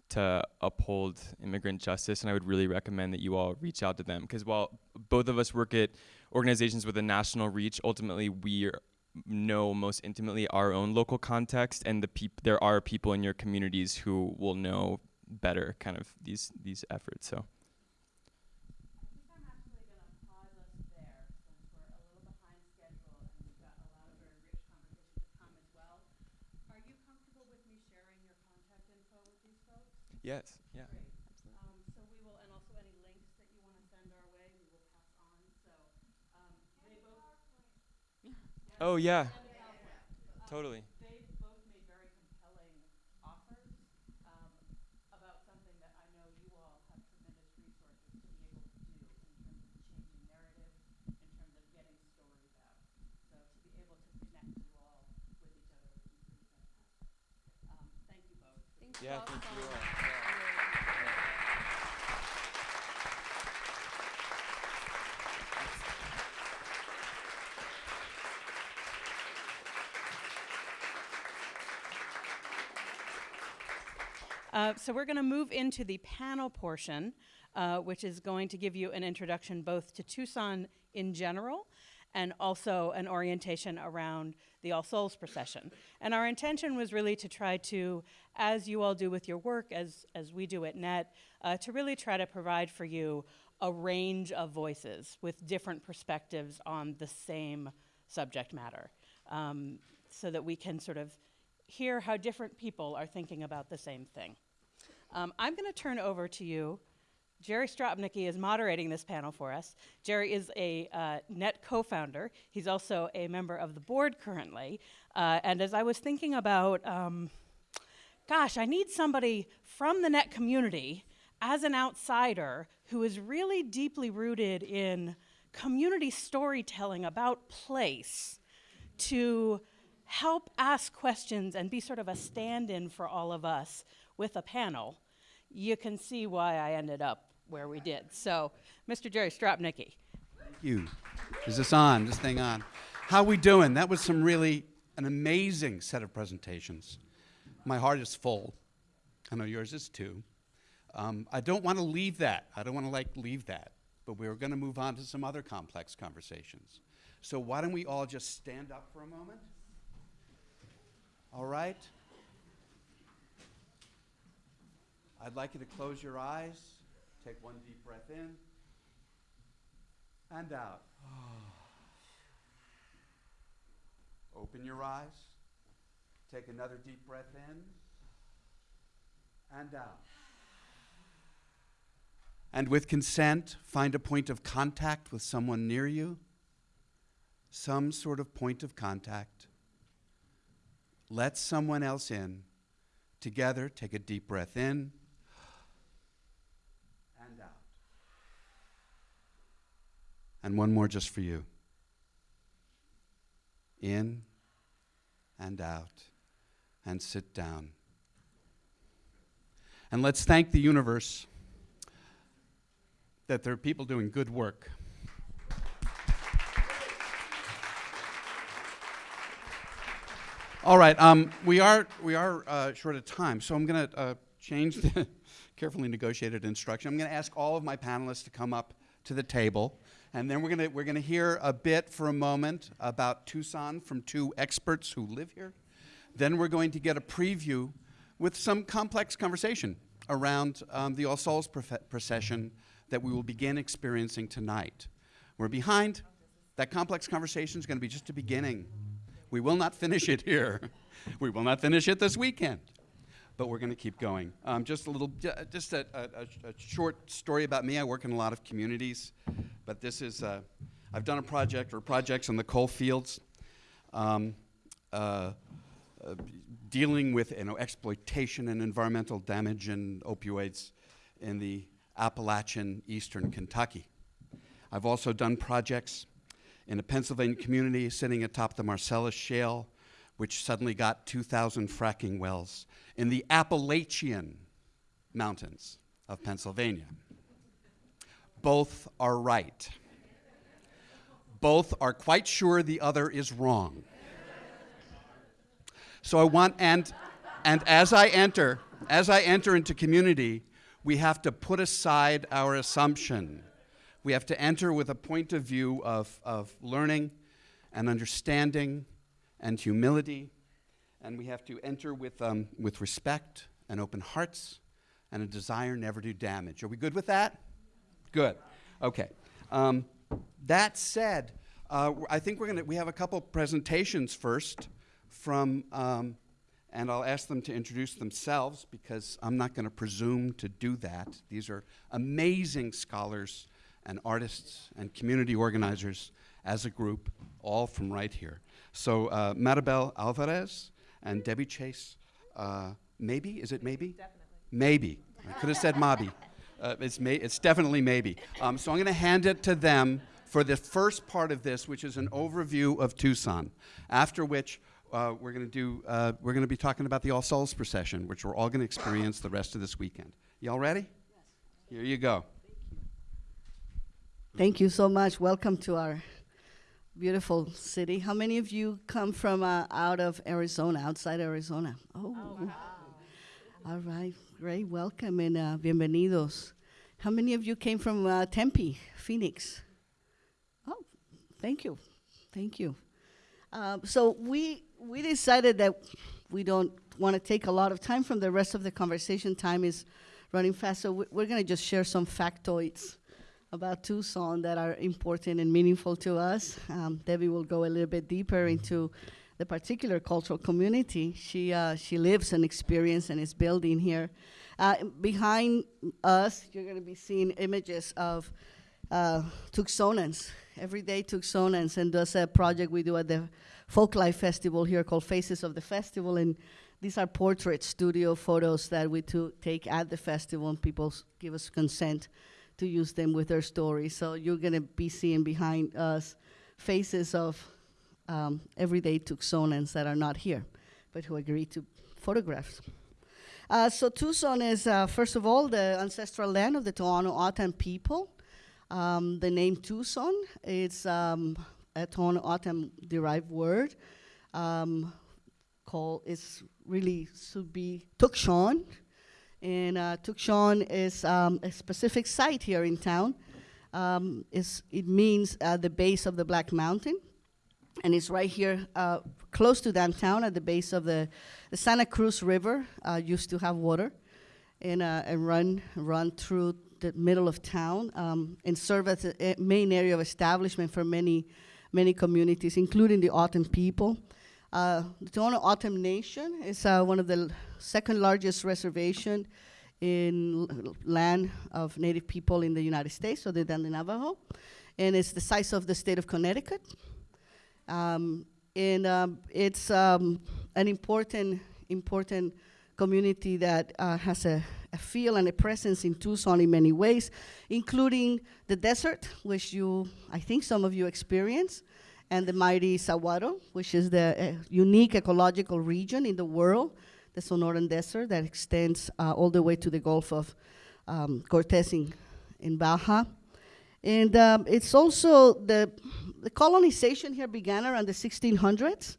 D: to uphold immigrant justice, and I would really recommend that you all reach out to them because while both of us work at organizations with a national reach, ultimately we know most intimately our own local context and the peop- there are people in your communities who will know better kind of these these efforts. So. Yes. Yeah.
B: Great. Um, so we will, and also any links that you want to send our way, we will pass on. So um, both.
D: Oh yeah. Totally.
B: They both made very compelling offers um, about something that I know you all have tremendous resources to be able to do in terms of changing narrative, in terms of getting stories out. So to be able to connect you all with each other would be pretty fantastic. Um, thank you both.
C: Thank
D: Yeah.
C: all
D: Thank
C: so
D: you. all.
B: Uh, so we're going to move into the panel portion, uh, which is going to give you an introduction both to Tucson in general and also an orientation around the All Souls procession. And our intention was really to try to, as you all do with your work, as, as we do at NET, uh, to really try to provide for you
E: a range of voices with different perspectives on the same subject matter um, so that we can sort of hear how different people are thinking about the same thing. Um, I'm going to turn over to you. Jerry Stropnicky is moderating this panel for us. Jerry is a uh, NET co founder. He's also a member of the board currently. Uh, and as I was thinking about, um, gosh, I need somebody from the NET community as an outsider who is really deeply rooted in community storytelling about place to help ask questions and be sort of a stand in for all of us with a panel, you can see why I ended up where we did. So, Mr. Jerry Stropnicky.
F: Thank you. Is this on? This thing on? How we doing? That was some really an amazing set of presentations. My heart is full. I know yours is too. Um, I don't want to leave that. I don't want to like leave that. But we are going to move on to some other complex conversations. So why don't we all just stand up for a moment? All right. I'd like you to close your eyes. Take one deep breath in and out. Open your eyes. Take another deep breath in and out. And with consent, find a point of contact with someone near you. Some sort of point of contact. Let someone else in. Together, take a deep breath in and out. And one more just for you. In and out. And sit down. And let's thank the universe that there are people doing good work. All right, um, we are we are uh, short of time, so I'm going to uh, change the carefully negotiated instruction. I'm going to ask all of my panelists to come up to the table, and then we're going to we're going to hear a bit for a moment about Tucson from two experts who live here. Then we're going to get a preview with some complex conversation around um, the All Souls procession that we will begin experiencing tonight. We're behind. That complex conversation is going to be just a beginning. We will not finish it here. we will not finish it this weekend. But we're going to keep going. Um, just a little, just a, a, a- short story about me. I work in a lot of communities, but this is, uh, I've done a project or projects in the coal fields, um, uh, uh, dealing with you know, exploitation and environmental damage and opioids in the Appalachian Eastern Kentucky. I've also done projects in a Pennsylvania community sitting atop the Marcellus Shale, which suddenly got 2,000 fracking wells in the Appalachian Mountains of Pennsylvania. Both are right. Both are quite sure the other is wrong. So I want and and as I enter, as I enter into community, we have to put aside our assumption. We have to enter with a point of view of, of learning and understanding and humility. And we have to enter with, um, with respect and open hearts and a desire never to damage. Are we good with that? Good. Okay. Um, that said, uh, I think we're gonna we have a couple presentations first from, um, and I'll ask them to introduce themselves because I'm not going to presume to do that. These are amazing scholars and artists and community organizers as a group, all from right here. So uh, Maribel Alvarez and Debbie Chase, uh, maybe is it maybe? Definitely. Maybe. I could have said Mabi. Uh, it's, may, it's definitely maybe. Um, so I'm going to hand it to them for the first part of this, which is an overview of Tucson. After which uh, we're going to do, uh, we're going to be talking about the All Souls procession, which we're all going to experience the rest of this weekend. Y'all ready? Yes. Here you go.
G: Thank you so much. Welcome to our beautiful city. How many of you come from uh, out of Arizona, outside Arizona? Oh, all right, great. Welcome and uh, bienvenidos. How many of you came from uh, Tempe, Phoenix? Oh, thank you, thank you. Um, so we we decided that we don't want to take a lot of time from the rest of the conversation. Time is running fast, so we're going to just share some factoids about Tucson that are important and meaningful to us. Um, Debbie will go a little bit deeper into the particular cultural community she uh, she lives and experiences and is building here. Uh, behind us, you're going to be seeing images of uh, Tucsonans, everyday Tucsonans, and that's a project we do at the Folklife Festival here called Faces of the Festival, and these are portrait studio photos that we to take at the festival, and people give us consent to use them with their stories. So you're going to be seeing behind us faces of um, everyday Tucsonans that are not here, but who agree to photographs. Uh, so Tucson is, uh, first of all, the ancestral land of the Tohono O'odham people. Um, the name Tucson is um, a Tohono O'odham derived word. Um, called is really should be Tucson, and uh, is um, a specific site here in town. Um, is it means uh, the base of the Black Mountain, and it's right here uh, close to downtown at the base of the, the Santa Cruz River. Uh, used to have water, and, uh, and run run through the middle of town um, and serve as a, a main area of establishment for many many communities, including the O'odham people. Uh, the Tohono O'odham Nation is uh, one of the second largest reservation in land of Native people in the United States, other than the Navajo, and it's the size of the state of Connecticut. Um, and um, it's um, an important, important community that uh, has a, a feel and a presence in Tucson in many ways, including the desert, which you, I think some of you experience, and the mighty Saguaro, which is the uh, unique ecological region in the world, the Sonoran Desert that extends uh, all the way to the Gulf of um, Cortez in, in Baja. And um, it's also the, the colonization here began around the 1600s.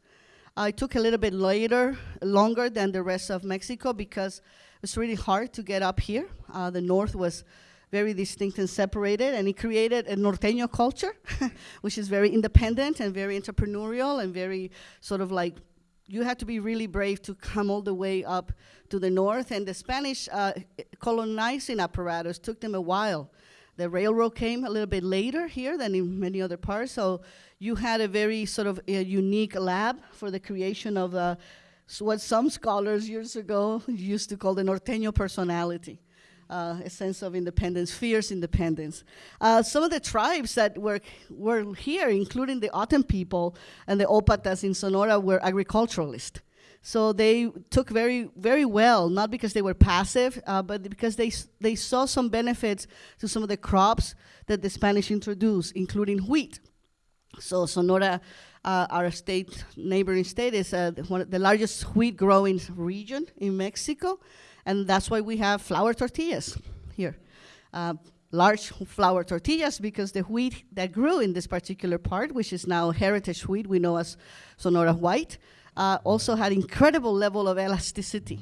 G: Uh, it took a little bit later, longer than the rest of Mexico because it was really hard to get up here. Uh, the north was very distinct and separated, and it created a norteño culture, which is very independent and very entrepreneurial and very sort of like you had to be really brave to come all the way up to the north. And the Spanish uh, colonizing apparatus took them a while. The railroad came a little bit later here than in many other parts, so you had a very sort of a unique lab for the creation of uh, what some scholars years ago used to call the norteño personality. Uh, a sense of independence, fierce independence. Uh, some of the tribes that were, were here, including the O'odham people and the Opatas in Sonora, were agriculturalists. So they took very, very well, not because they were passive, uh, but because they, they saw some benefits to some of the crops that the Spanish introduced, including wheat. So Sonora, uh, our state, neighboring state, is uh, one of the largest wheat growing region in Mexico, and that's why we have flour tortillas here. Uh, large flour tortillas because the wheat that grew in this particular part, which is now heritage wheat we know as Sonora white, uh, also had incredible level of elasticity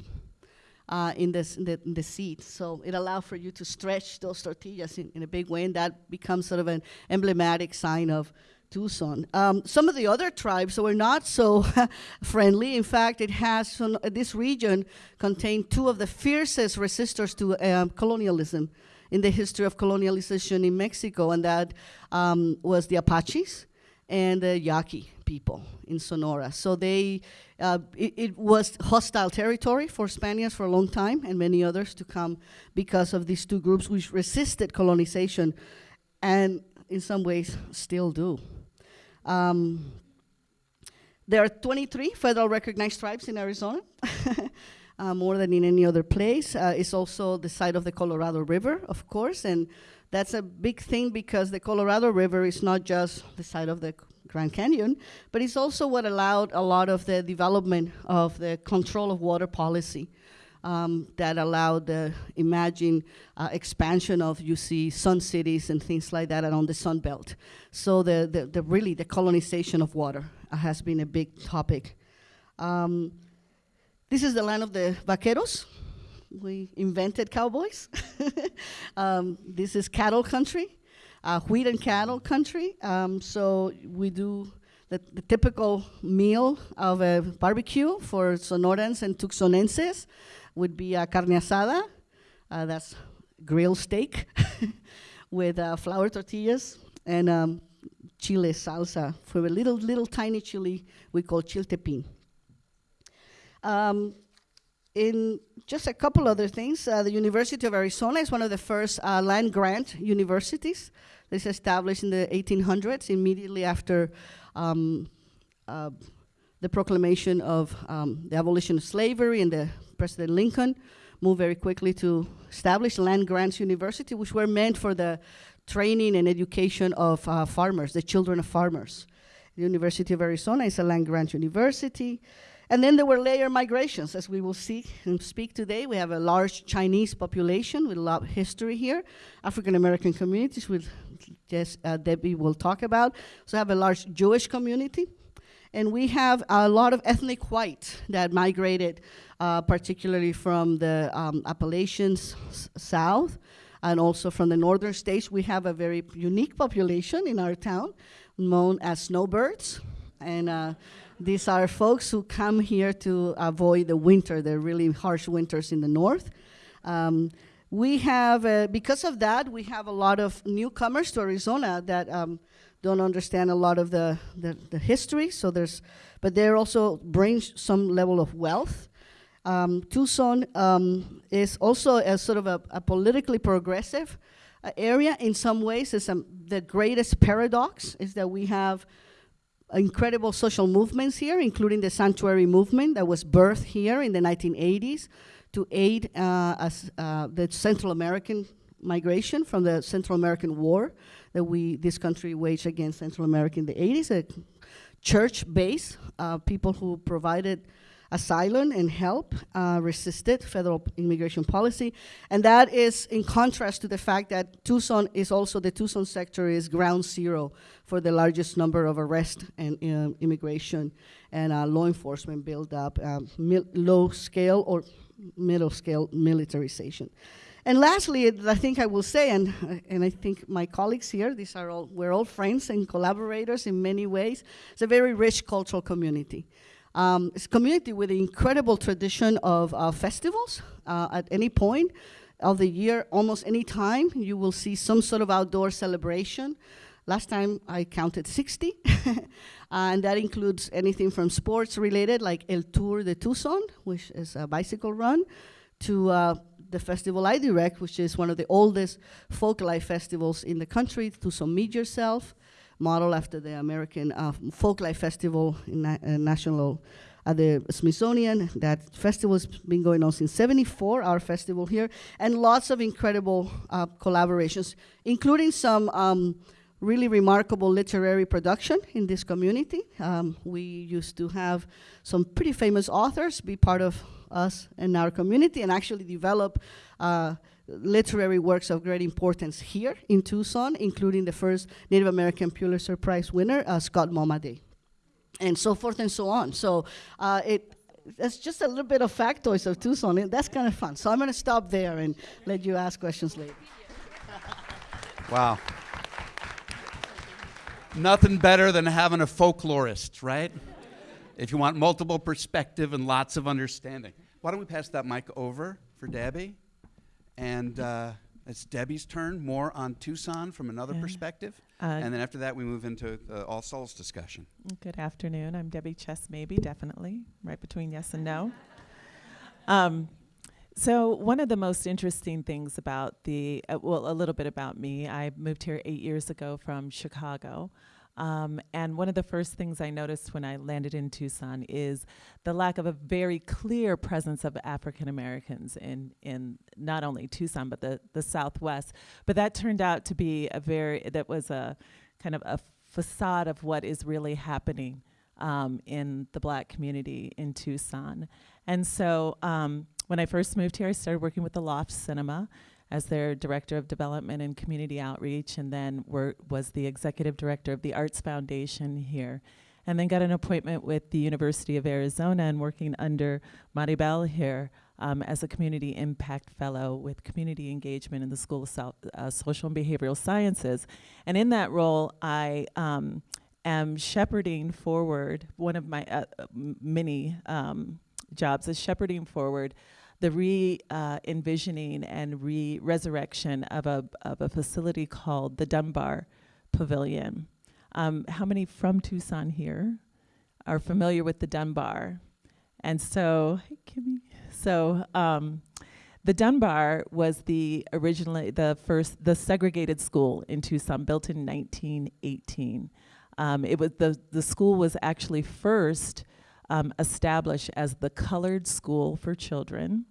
G: uh, in, this, in, the, in the seed. So it allowed for you to stretch those tortillas in, in a big way, and that becomes sort of an emblematic sign of Tucson. Um, some of the other tribes were not so friendly. In fact, it has this region contained two of the fiercest resistors to um, colonialism in the history of colonialization in Mexico, and that um, was the Apaches and the Yaqui people in Sonora. So they, uh, it, it was hostile territory for Spaniards for a long time, and many others to come because of these two groups which resisted colonization, and in some ways still do. Um, there are 23 federal recognized tribes in Arizona, uh, more than in any other place. Uh, it's also the site of the Colorado River, of course, and that's a big thing because the Colorado River is not just the site of the Grand Canyon, but it's also what allowed a lot of the development of the control of water policy. Um, that allowed the imagine uh, expansion of you see sun cities and things like that around the Sun Belt. So the, the, the really the colonization of water uh, has been a big topic. Um, this is the land of the vaqueros. We invented cowboys. um, this is cattle country, uh, wheat and cattle country. Um, so we do the, the typical meal of a barbecue for Sonorans and Tucsonenses would be a carne asada. Uh, that's grilled steak with uh, flour tortillas and um, chile salsa for a little, little tiny chili we call chiltepin. Um, in just a couple other things, uh, the University of Arizona is one of the first uh, land grant universities that is established in the 1800s, immediately after um, uh, the proclamation of um, the abolition of slavery and the President Lincoln moved very quickly to establish land grants university, which were meant for the training and education of uh, farmers, the children of farmers. The University of Arizona is a land grant university. And then there were layer migrations, as we will see and speak today. We have a large Chinese population with a lot of history here, African American communities, which Jess, uh, Debbie will talk about. So, have a large Jewish community. And we have a lot of ethnic white that migrated, uh, particularly from the um, Appalachians south and also from the northern states. We have a very unique population in our town known as snowbirds. And uh, these are folks who come here to avoid the winter, the really harsh winters in the north. Um, we have, uh, because of that, we have a lot of newcomers to Arizona that um, don't understand a lot of the, the, the history. So there's, but they also bring some level of wealth. Um, Tucson um, is also a sort of a, a politically progressive uh, area in some ways. It's um, the greatest paradox is that we have incredible social movements here, including the sanctuary movement that was birthed here in the 1980s to aid uh, as, uh, the Central American migration from the Central American War that we this country waged against Central America in the 80s. A church base, uh, people who provided asylum and help uh, resisted federal immigration policy. And that is in contrast to the fact that Tucson is also, the Tucson sector is ground zero for the largest number of arrests and uh, immigration and uh, law enforcement build up, um, low scale or middle scale militarization. And lastly, I think I will say, and, and I think my colleagues here, these are all, we're all friends and collaborators in many ways. It's a very rich cultural community. Um, it's a community with an incredible tradition of uh, festivals. Uh, at any point of the year, almost any time, you will see some sort of outdoor celebration. Last time I counted 60, and that includes anything from sports related, like El Tour de Tucson, which is a bicycle run, to uh, the festival I direct, which is one of the oldest folk life festivals in the country, Tucson Meet Yourself model after the American uh, Folklife Festival in na- uh, national at the Smithsonian. That festival has been going on since '74. Our festival here, and lots of incredible uh, collaborations, including some. Um, Really remarkable literary production in this community. Um, we used to have some pretty famous authors be part of us and our community and actually develop uh, literary works of great importance here in Tucson, including the first Native American Pulitzer Prize winner, uh, Scott Momaday, and so forth and so on. So uh, it. Just a little bit of factoids of Tucson, and that's kind of fun. So I'm going to stop there and let you ask questions later.
F: Wow. Nothing better than having a folklorist, right? If you want multiple perspective and lots of understanding. Why don't we pass that mic over for Debbie? And uh, it's Debbie's turn, more on Tucson from another
H: Yeah.
F: perspective.
H: Uh,
F: and then after that, we move into the All Souls discussion.
H: Good afternoon. I'm Debbie Chess, maybe, definitely, right between yes and no. Um, so, one of the most interesting things about the, uh, well, a little bit about me, I moved here eight years ago from Chicago. Um, and one of the first things I noticed when I landed in Tucson is the lack of a very clear presence of African Americans in, in not only Tucson, but the, the Southwest. But that turned out to be a very, that was a kind of a facade of what is really happening um, in the black community in Tucson. And so um, when I first moved here, I started working with the Loft Cinema as their director of development and community outreach, and then wor- was the executive director of the Arts Foundation here. And then got an appointment with the University of Arizona and working under Maribel here um, as a community impact fellow with community engagement in the School of Sou- uh, Social and Behavioral Sciences. And in that role, I um, am shepherding forward one of my uh, many um, jobs is shepherding forward the re uh, envisioning and re resurrection of a, of a facility called the Dunbar Pavilion. Um, how many from Tucson here are familiar with the Dunbar? And so, hey, Kimmy. So, um, the Dunbar was the originally the first the segregated school in Tucson, built in 1918. Um, it was the the school was actually first um, established as the colored school for children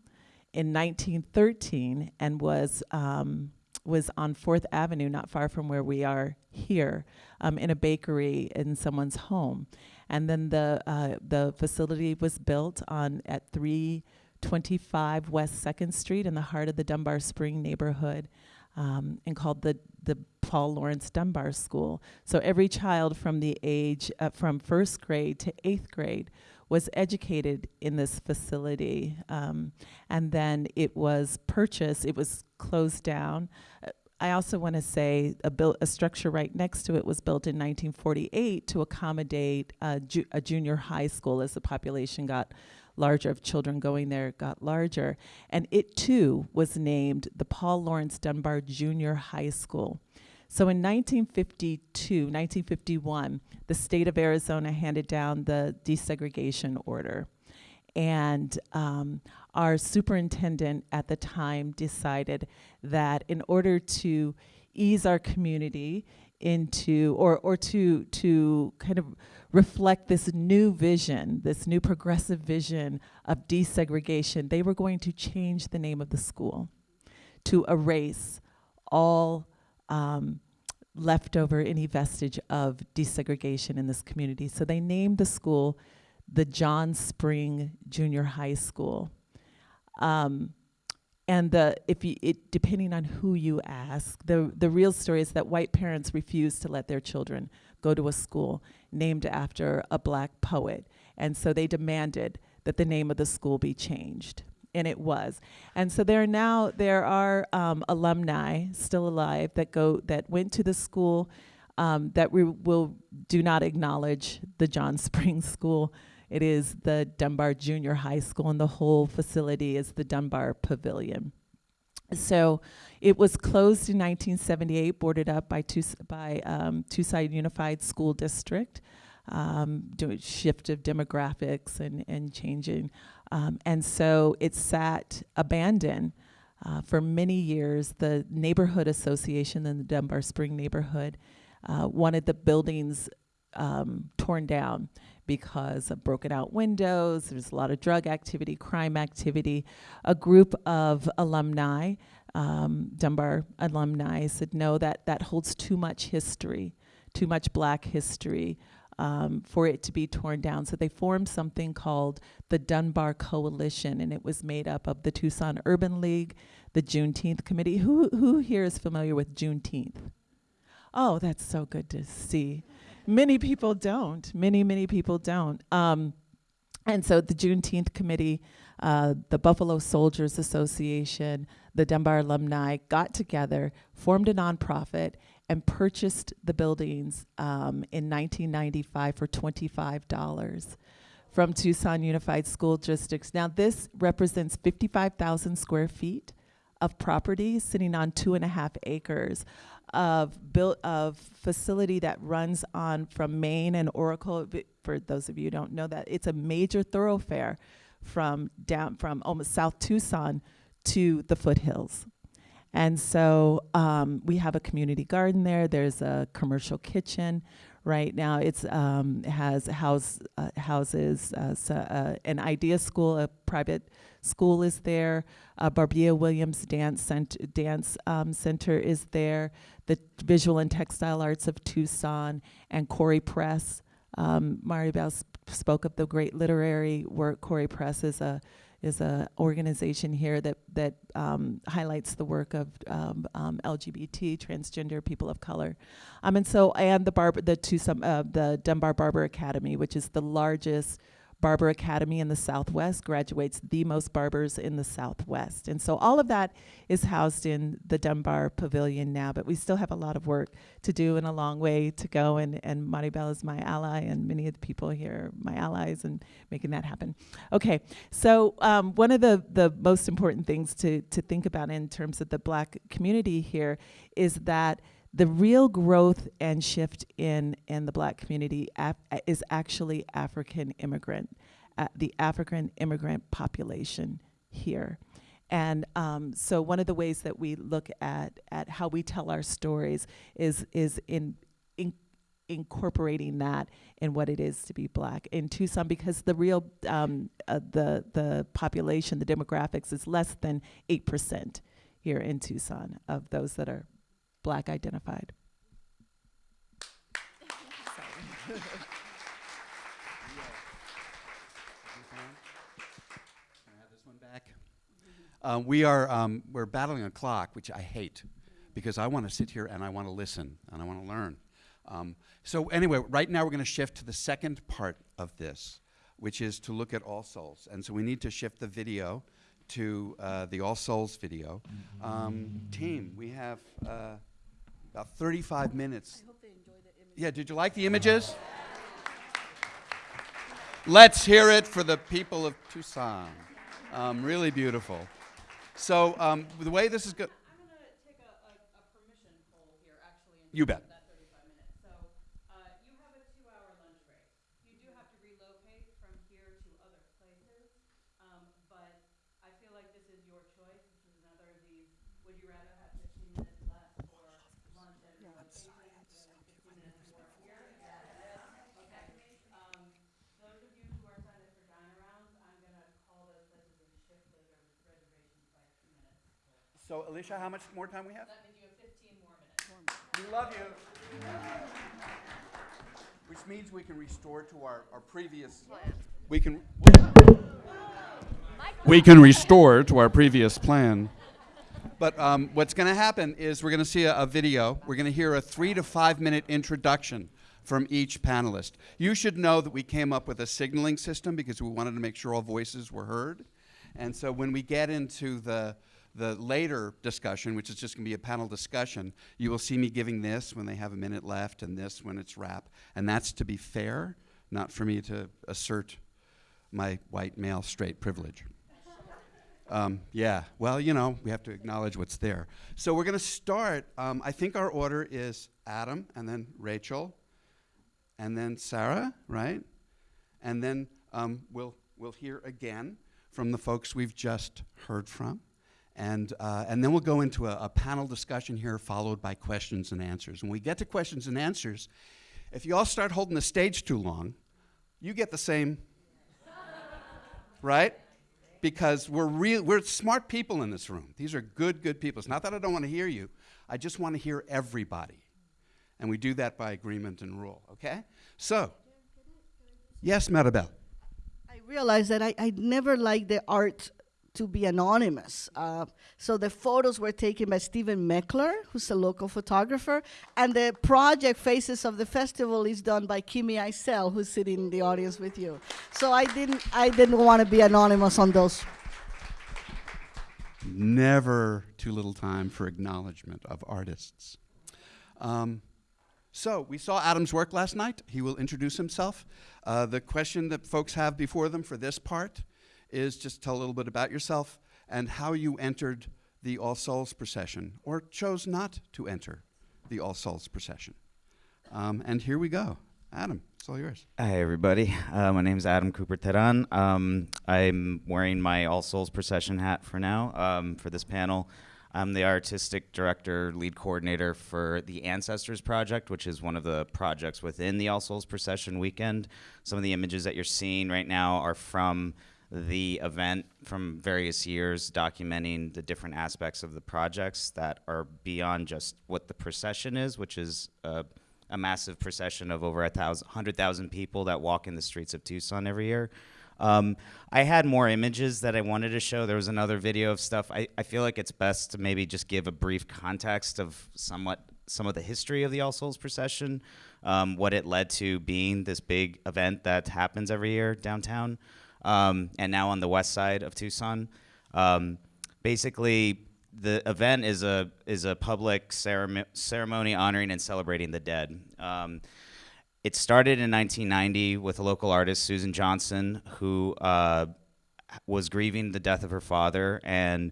H: in 1913 and was um, was on Fourth Avenue, not far from where we are here, um, in a bakery in someone's home. And then the uh, the facility was built on at 325 West Second Street in the heart of the Dunbar Spring neighborhood, um, and called the the Paul Laurence Dunbar School. So every child from the age uh, from first grade to eighth grade was educated in this facility, um, and then it was purchased. It was closed down. Uh, I also want to say a, a structure right next to it was built in 1948 to accommodate ju- a junior high school as the population got larger of children going there got larger. And it too was named the Paul Laurence Dunbar Junior High School. So in 1952, 1951, the state of Arizona handed down the desegregation order. And um, our superintendent at the time decided that in order to ease our community into or or to to kind of reflect this new vision, this new progressive vision of desegregation, they were going to change the name of the school to erase all um, leftover any vestige of desegregation in this community. So they named the school the John Spring Junior High School. Um, and the if you it depending on who you ask, the the real story is that white parents refused to let their children go to a school named after a black poet, and so they demanded that the name of the school be changed, and it was. And so there are now there are um, alumni still alive that go that went to the school um, that we will do not acknowledge the John Springs School it is the Dunbar Junior High School, and the whole facility is the Dunbar Pavilion. So it was closed in 1978, boarded up by, Tus- by um, Tucson Unified School District, um, doing shift of demographics and, and changing. Um, and so it sat abandoned uh, for many years. The neighborhood association in the Dunbar Spring neighborhood uh, wanted the buildings um, torn down because of broken out windows, there's a lot of drug activity, crime activity. A group of alumni, um, Dunbar alumni, said no, that, that holds too much history, too much black history. Um, for it to be torn down. So they formed something called the Dunbar Coalition, and it was made up of the Tucson Urban League, the Juneteenth Committee. Who, who here is familiar with Juneteenth? Oh, that's so good to see many people don't. Many, many people don't. Um, and so the Juneteenth Committee, uh, the Buffalo Soldiers Association, the Dunbar alumni got together, formed a nonprofit, and purchased the buildings um, in 1995 for $25 from Tucson Unified School Districts. Now, this represents 55,000 square feet of property sitting on two and a half acres of built of facility that runs on from Main and Oracle. For those of you who don't know that, it's a major thoroughfare from down from almost South Tucson to the foothills. And so um, we have a community garden there. There's a commercial kitchen. Right now, it's um, has house uh, houses uh, so, uh, an idea school, a private school is there. Uh, Barbea Williams Dance, Cent- Dance um, Center is there the Visual and Textile Arts of Tucson, and Kore Press. Um, Maribel sp- spoke of the great literary work. Kore Press is a is a organization here that that um, highlights the work of um, um, LGBT, transgender people of color, um, and so and the barber the Tucson uh, the Dunbar Barber Academy, which is the largest Barber Academy in the Southwest graduates the most barbers in the Southwest. And so all of that is housed in the Dunbar Pavilion now, but we still have a lot of work to do and a long way to go. And, and Maribel is my ally, and many of the people here are my allies in making that happen. Okay, so um, one of the, the most important things to, to think about in terms of the black community here is that the real growth and shift in in the black community is actually African immigrant, uh, the African immigrant population here. And um, so one of the ways that we look at at how we tell our stories is is in, in incorporating that in what it is to be black in Tucson because the real um, uh, the the population the demographics is less than eight percent here in Tucson of those that are black identified.
F: Uh, we are um, we're battling a clock, which I hate, because I want to sit here and I want to listen and I want to learn. Um, so anyway, right now we're going to shift to the second part of this, which is to look at All Souls, and so we need to shift the video to uh, the All Souls video. Um, team, we have uh, about 35 minutes. Yeah, did you like the images? Let's hear it for the people of Tucson. Um, really beautiful. So um, the way this is good.
B: I'm gonna take a, a, a permission poll here, actually. in
F: You
B: terms
F: bet.
B: of That thirty-five minutes. So, uh, you have a two-hour lunch break. You do have to relocate from here to other places, um, but I feel like this is your choice. This is another of these, would you rather have fifteen minutes less for lunch and relocation than fifteen minutes more here? Okay, um, those of you who are signed up for dine arounds, I'm gonna call those places and shift those res- reservations by two minutes.
F: So Alicia, how much more time we have?
B: That means you have fifteen more minutes.
F: We love you. Which means we can restore to our, our previous. plan. We can. We can restore to our previous plan. But um, what's going to happen is we're going to see a, a video. We're going to hear a three to five minute introduction from each panelist. You should know that we came up with a signaling system because we wanted to make sure all voices were heard. And so when we get into the the later discussion, which is just going to be a panel discussion, you will see me giving this when they have a minute left and this when it's wrap. And that's to be fair, not for me to assert my white male straight privilege. Um, yeah, well, you know, we have to acknowledge what's there. So we're going to start. Um, I think our order is Adam, and then Rachel, and then Sarah, right? And then um, we'll we'll hear again from the folks we've just heard from, and uh, and then we'll go into a, a panel discussion here, followed by questions and answers. When we get to questions and answers, if you all start holding the stage too long, you get the same, right? because we're real we're smart people in this room. These are good good people. It's not that i don't want to hear you. I just want to hear everybody. And we do that by agreement and rule okay? So yes maribel.
G: I realized that I, I never liked the art to be anonymous. Uh, so the photos were taken by Stephen Meckler, who's a local photographer, and the project Faces of the Festival is done by Kimi Eisele, who's sitting in the audience with you. So I didn't I didn't want to be anonymous on those.
F: never too little time for acknowledgement of artists um, so we saw adam's work last night he will introduce himself uh, the question that folks have before them for this part is just tell a little bit about yourself and how you entered the all souls procession or chose not to enter the all souls procession um, and here we go adam it's all yours
I: Hi, everybody. Uh, my name is Adam Cooper Teran. Um, I'm wearing my All Souls Procession hat for now um, for this panel. I'm the artistic director, lead coordinator for the Ancestors Project, which is one of the projects within the All Souls Procession weekend. Some of the images that you're seeing right now are from the event from various years, documenting the different aspects of the projects that are beyond just what the procession is, which is a massive procession of over a thousand, hundred thousand people that walk in the streets of Tucson every year. Um, I had more images that I wanted to show. There was another video of stuff. I, I feel like it's best to maybe just give a brief context of somewhat some of the history of the All Souls procession, um, what it led to being this big event that happens every year downtown, um, and now on the west side of Tucson. Um, basically, the event is a is a public ceremo- ceremony honoring and celebrating the dead. Um, it started in 1990 with a local artist, Susan Johnson, who uh, was grieving the death of her father and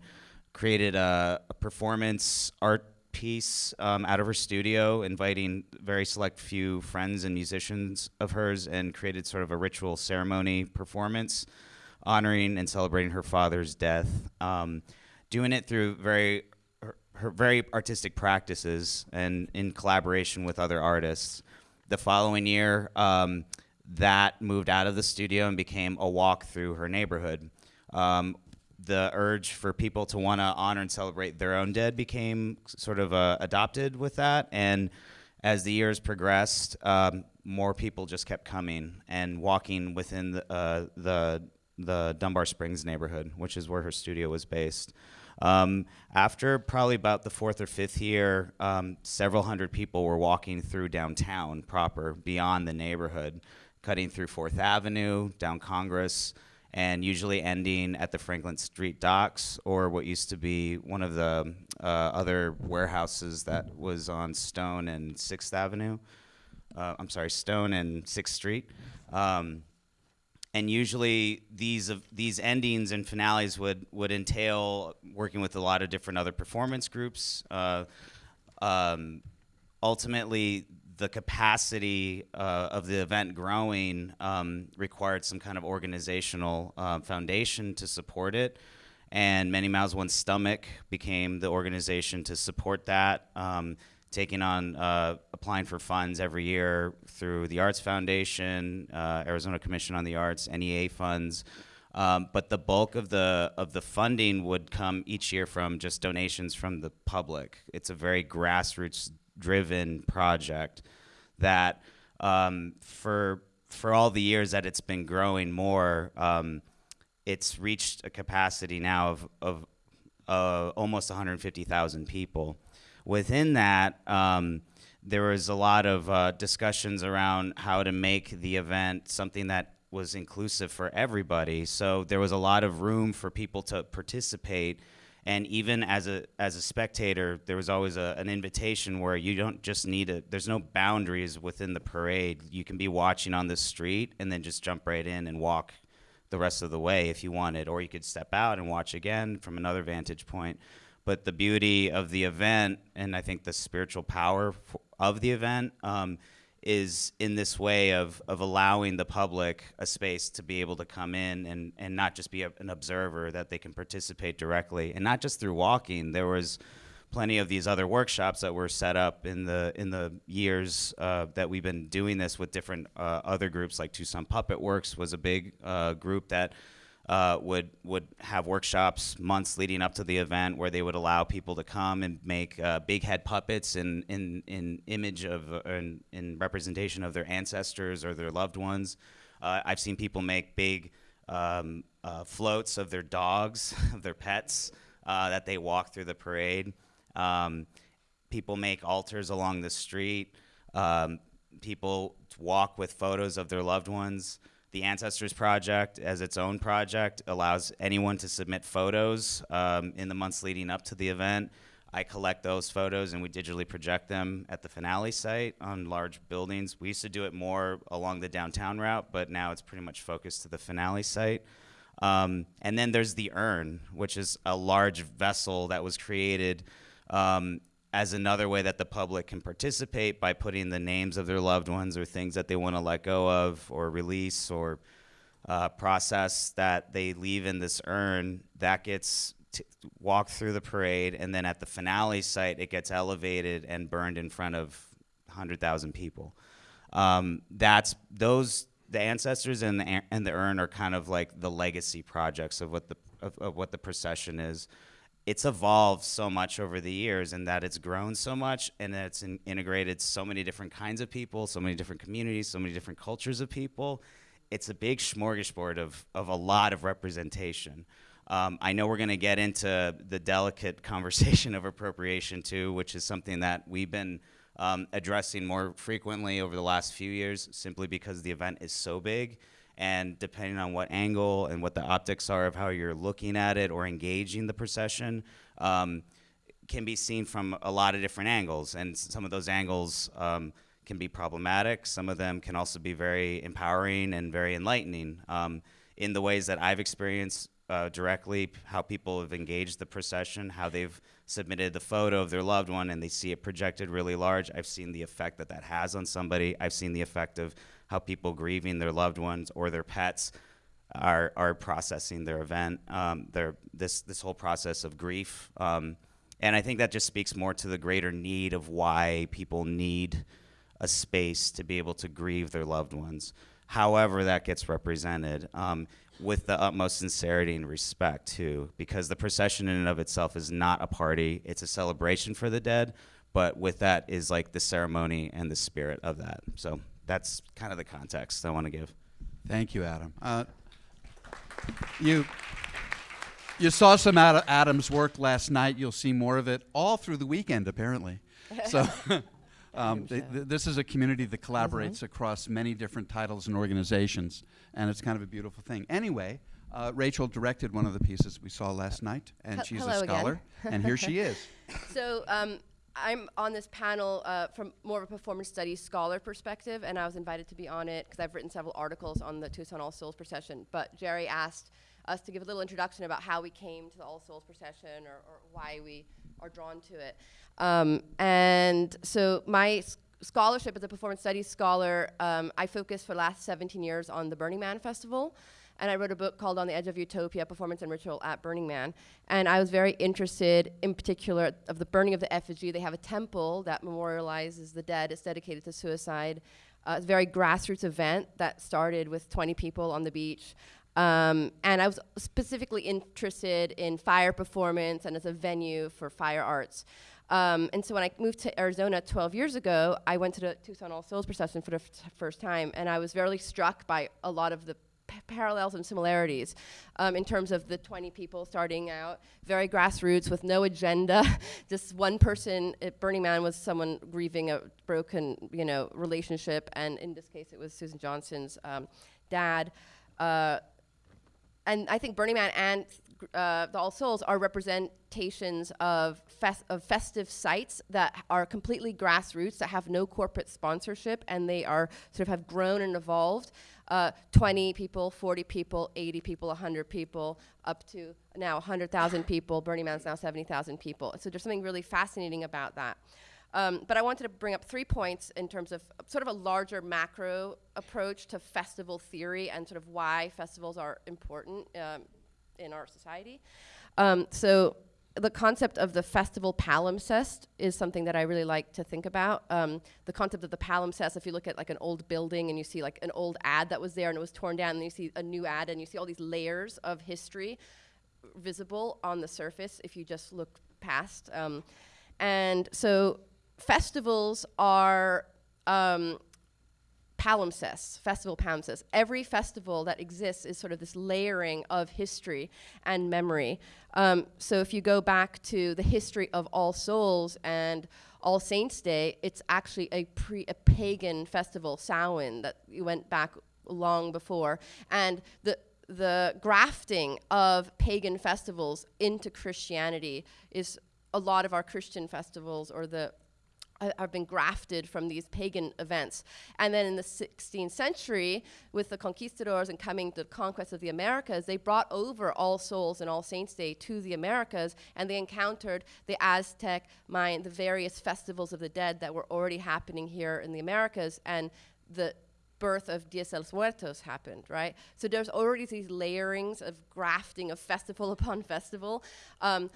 I: created a, a performance art piece um, out of her studio, inviting very select few friends and musicians of hers, and created sort of a ritual ceremony performance honoring and celebrating her father's death. Um, doing it through very her, her very artistic practices and in collaboration with other artists. The following year, um, that moved out of the studio and became a walk through her neighborhood. Um, the urge for people to want to honor and celebrate their own dead became sort of uh, adopted with that. And as the years progressed, um, more people just kept coming and walking within the, uh, the, the Dunbar Springs neighborhood, which is where her studio was based. Um, after probably about the fourth or fifth year, um, several hundred people were walking through downtown proper, beyond the neighborhood, cutting through Fourth Avenue, down Congress, and usually ending at the Franklin Street docks or what used to be one of the uh, other warehouses that was on Stone and Sixth Avenue. Uh, I'm sorry, Stone and Sixth Street. Um, and usually these of these endings and finales would would entail working with a lot of different other performance groups. Uh, um, ultimately, the capacity uh, of the event growing um, required some kind of organizational uh, foundation to support it. And Many Mouths One Stomach became the organization to support that, um, taking on uh, applying for funds every year through the Arts Foundation, uh, Arizona Commission on the Arts, NEA funds. Um, but the bulk of the of the funding would come each year from just donations from the public. It's a very grassroots driven project that um, for for all the years that it's been growing more, um, it's reached a capacity now of of uh, almost 150,000 people. Within that, um, there was a lot of uh, discussions around how to make the event something that was inclusive for everybody. So there was a lot of room for people to participate and even as a as a spectator there was always a, an invitation where you don't just need a there's no boundaries within the parade. You can be watching on the street and then just jump right in and walk the rest of the way if you wanted or you could step out and watch again from another vantage point. But the beauty of the event and i think the spiritual power of the event um, is in this way of, of allowing the public a space to be able to come in and, and not just be a, an observer, that they can participate directly. And not just through walking, there was plenty of these other workshops that were set up in the in the years uh, that we've been doing this with different uh, other groups like Tucson Puppet Works was a big uh, group that uh, would would have workshops months leading up to the event where they would allow people to come and make uh, big head puppets in in, in image of uh, in, in representation of their ancestors or their loved ones. Uh, I've seen people make big um, uh, floats of their dogs, of their pets that they walk through the parade. Um, people make altars along the street. Um, people walk with photos of their loved ones. The Ancestors Project, as its own project, allows anyone to submit photos um, in the months leading up to the event. I collect those photos and we digitally project them at the finale site on large buildings. We used to do it more along the downtown route, but now it's pretty much focused to the finale site. Um, and then there's the urn, which is a large vessel that was created um, as another way that the public can participate by putting the names of their loved ones or things that they want to let go of or release or uh, process that they leave in this urn that gets walked through the parade and then at the finale site it gets elevated and burned in front of 100000 people. Um, that's those the ancestors and the, and the urn are kind of like the legacy projects of what the of, of what the procession is it's evolved so much over the years and that it's grown so much and that it's in integrated so many different kinds of people, so many different communities, so many different cultures of people. It's a big smorgasbord of, of a lot of representation. Um, I know we're going to get into the delicate conversation of appropriation too, which is something that we've been um, addressing more frequently over the last few years, simply because the event is so big. And depending on what angle and what the optics are of how you're looking at it or engaging the procession, um, can be seen from a lot of different angles. And some of those angles um, can be problematic. Some of them can also be very empowering and very enlightening. Um, in the ways that I've experienced uh, directly, how people have engaged the procession, how they've submitted the photo of their loved one and they see it projected really large. I've seen the effect that that has on somebody. I've seen the effect of how people grieving their loved ones or their pets are, are processing their event, um, their, this, this whole process of grief. Um, and I think that just speaks more to the greater need of why people need a space to be able to grieve their loved ones, however that gets represented, um, with the utmost sincerity and respect too, because the procession in and of itself is not a party; it's a celebration for the dead. But with that is like the ceremony and the spirit of that. So that's kind of the context I want to give.
F: Thank you, Adam. Uh, you you saw some Ad- Adam's work last night. You'll see more of it all through the weekend, apparently. So. Um, th- th- this is a community that collaborates across many different titles and organizations, and it's kind of a beautiful thing. Anyway, uh, Rachel directed one of the pieces we saw last night, and
J: Hel-
F: she's a scholar, and here she is.
J: So um, I'm on this panel uh, from more of a performance studies scholar perspective, and I was invited to be on it because I've written several articles on the Tucson All Souls procession. But Jerry asked us to give a little introduction about how we came to the All Souls procession or, or why we are drawn to it. Um, and so my scholarship as a performance studies scholar, um, I focused for the last 17 years on the Burning Man Festival. And I wrote a book called On the Edge of Utopia Performance and Ritual at Burning Man. And I was very interested, in particular, of the burning of the effigy. They have a temple that memorializes the dead, it's dedicated to suicide. Uh, it's a very grassroots event that started with 20 people on the beach. Um, and I was specifically interested in fire performance and as a venue for fire arts. Um, and so when I moved to Arizona 12 years ago, I went to the Tucson All Souls procession for the first time, and I was very struck by a lot of the parallels and similarities um, in terms of the 20 people starting out, very grassroots with no agenda. Just one person at Burning Man was someone grieving a broken, you know, relationship, and in this case, it was Susan Johnson's um, dad. Uh, and I think Burning Man and uh, the All Souls are representations of, fes- of festive sites that are completely grassroots, that have no corporate sponsorship, and they are sort of have grown and evolved. Uh, 20 people, 40 people, 80 people, 100 people, up to now 100,000 people. Burning Man's now 70,000 people. So there's something really fascinating about that. Um, but I wanted to bring up three points in terms of sort of a larger macro approach to festival theory and sort of why festivals are important um, in our society. Um, so the concept of the festival palimpsest is something that I really like to think about. Um, the concept of the palimpsest, if you look at like an old building and you see like an old ad that was there and it was torn down, and you see a new ad and you see all these layers of history visible on the surface if you just look past. Um, and so festivals are um, palimpsests, festival palimpsests. Every festival that exists is sort of this layering of history and memory. Um, so if you go back to the history of All Souls and All Saints Day, it's actually a pre a pagan festival, Samhain, that went back long before. And the the grafting of pagan festivals into Christianity is a lot of our Christian festivals or the uh, have been grafted from these pagan events. And then in the 16th century, with the conquistadors and coming to the conquest of the Americas, they brought over All Souls and All Saints Day to the Americas, and they encountered the Aztec, Mayan, the various festivals of the dead that were already happening here in the Americas, and the birth of Dias de los Muertos happened, right? So there's already these layerings of grafting of festival upon festival. Um,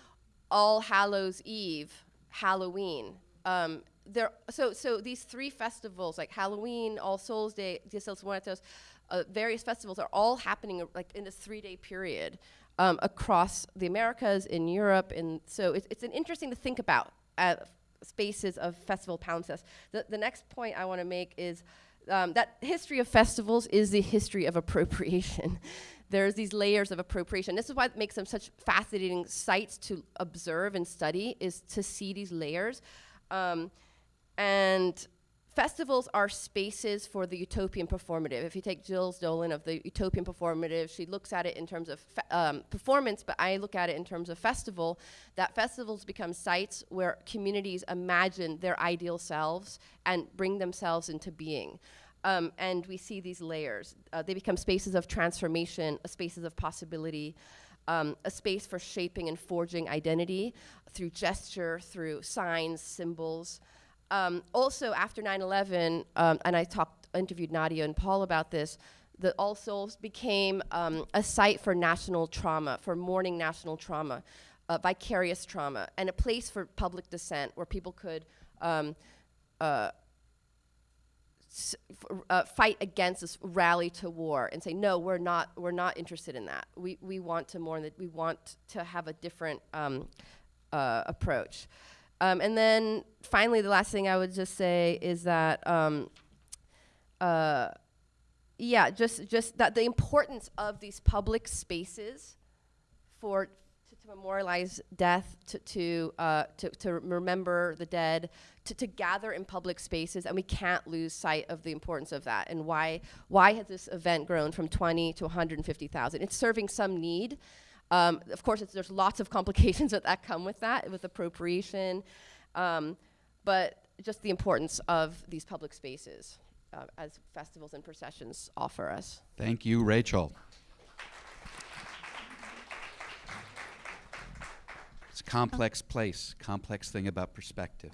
J: All Hallows Eve, Halloween. Um, there, so, so these three festivals, like Halloween, All Souls Day, Dias de los Muertos, uh, various festivals are all happening like in a three-day period um, across the Americas, in Europe, and so it's, it's an interesting to think about uh, spaces of festival palimpsest. The, the next point I want to make is um, that history of festivals is the history of appropriation. there's these layers of appropriation. This is why it makes them such fascinating sites to observe and study, is to see these layers. Um, and festivals are spaces for the utopian performative. If you take Jill Dolan of the utopian performative, she looks at it in terms of um, performance, but I look at it in terms of festival. That festivals become sites where communities imagine their ideal selves and bring themselves into being. Um, and we see these layers. Uh, they become spaces of transformation, uh, spaces of possibility, um, a space for shaping and forging identity through gesture, through signs, symbols. Um, also, after 9/11, um, and I talked, interviewed Nadia and Paul about this. The All Souls became um, a site for national trauma, for mourning national trauma, uh, vicarious trauma, and a place for public dissent where people could um, uh, uh, fight against this rally to war and say no we're not we're not interested in that we we want to mourn that we want to have a different um, uh, approach um, and then finally the last thing i would just say is that um, uh, yeah just just that the importance of these public spaces for to, to memorialize death, to to, uh, to to remember the dead, to, to gather in public spaces, and we can't lose sight of the importance of that. And why why has this event grown from 20 to 150,000? It's serving some need. Um, of course, there's lots of complications that, that come with that, with appropriation, um, but just the importance of these public spaces uh, as festivals and processions offer us.
F: Thank you, Rachel. It's a complex place, complex thing about perspective.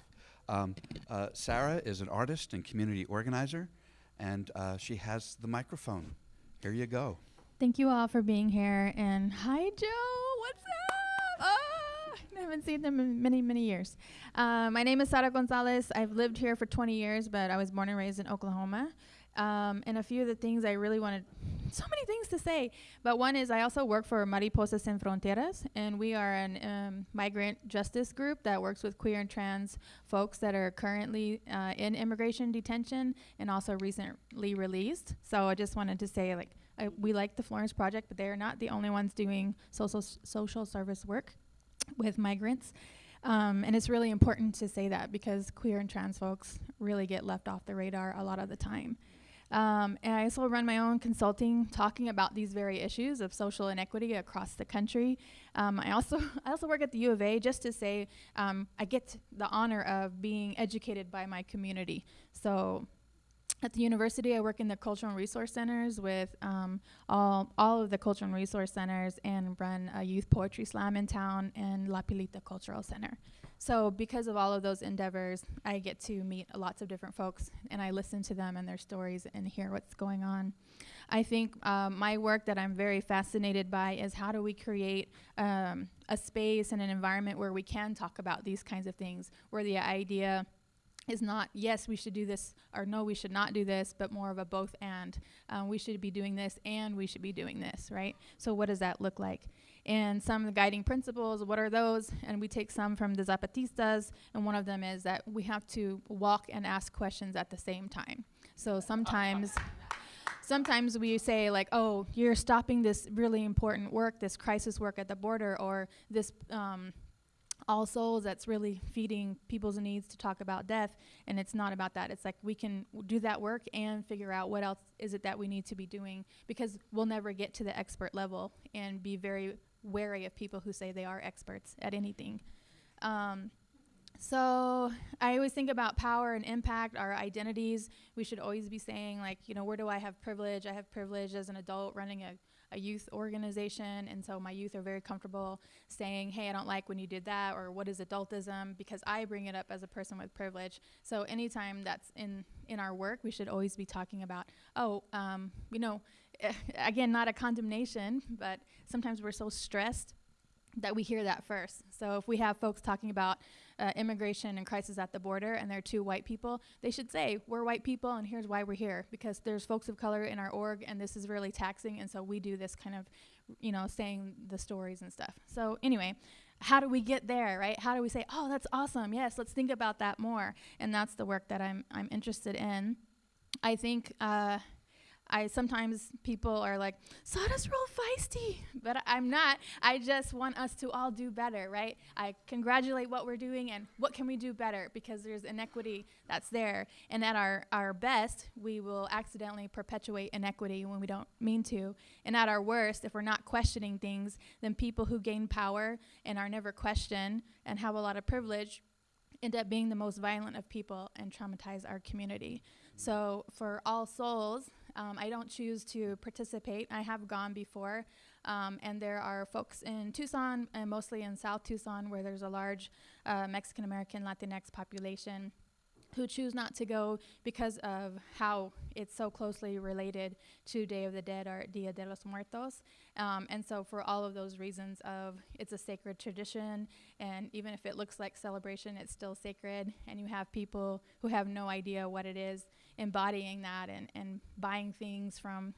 F: Um, uh, Sarah is an artist and community organizer, and uh, she has the microphone. Here you go.
K: Thank you all for being here. And hi, Joe. What's up? Ah, I haven't seen them in many, many years. Uh, my name is Sara Gonzalez. I've lived here for 20 years, but I was born and raised in Oklahoma. Um, and a few of the things I really wanted, so many things to say, but one is I also work for Mariposas Sin Fronteras, and we are an um, migrant justice group that works with queer and trans folks that are currently uh, in immigration detention and also recently released. So I just wanted to say, like, I, we like the Florence Project, but they are not the only ones doing social social service work with migrants. Um, and it's really important to say that because queer and trans folks really get left off the radar a lot of the time. Um, and I also run my own consulting, talking about these very issues of social inequity across the country. Um, I also I also work at the U of A just to say um, I get the honor of being educated by my community. So at the university, I work in the cultural resource centers with um, all, all of the cultural resource centers and run a youth poetry slam in town and La Pilita Cultural Center. So, because of all of those endeavors, I get to meet lots of different folks and I listen to them and their stories and hear what's going on. I think um, my work that I'm very fascinated by is how do we create um, a space and an environment where we can talk about these kinds of things, where the idea is not yes we should do this or no we should not do this but more of a both and. Um, we should be doing this and we should be doing this right? So what does that look like? And some of the guiding principles what are those? And we take some from the zapatistas and one of them is that we have to walk and ask questions at the same time. So sometimes sometimes we say like oh you're stopping this really important work this crisis work at the border or this um, all souls that's really feeding people's needs to talk about death and it's not about that. It's like we can do that work and figure out what else is it that we need to be doing because we'll never get to the expert level and be very wary of people who say they are experts at anything. Um, so I always think about power and impact, our identities. We should always be saying, like, you know, where do I have privilege? I have privilege as an adult running a, a youth organization, and so my youth are very comfortable saying, hey, I don't like when you did that, or what is adultism, because I bring it up as a person with privilege. So anytime that's in, in our work, we should always be talking about, oh, um, you know, again, not a condemnation, but sometimes we're so stressed that we hear that first. So if we have folks talking about uh, immigration and crisis at the border and they're two white people, they should say, we're white people and here's why we're here. Because there's folks of color in our org and this is really taxing and so we do this kind of, you know, saying the stories and stuff. So anyway, how do we get there, right? How do we say, oh, that's awesome, yes, let's think about that more. And that's the work that I'm, I'm interested in. I think uh, I sometimes people are like, Sada's real feisty, but I- I'm not. I just want us to all do better, right? I congratulate what we're doing and what can we do better because there's inequity that's there. And at our, our best, we will accidentally perpetuate inequity when we don't mean to. And at our worst, if we're not questioning things, then people who gain power and are never questioned and have a lot of privilege end up being the most violent of people and traumatize our community. So for All Souls, um, I don't choose to participate. I have gone before, um, and there are folks in Tucson and mostly in South Tucson where there's a large uh, Mexican American Latinx population who choose not to go because of how it's so closely related to Day of the Dead or Dia de los Muertos. Um, and so for all of those reasons of it's a sacred tradition and even if it looks like celebration, it's still sacred and you have people who have no idea what it is embodying that and, and buying things from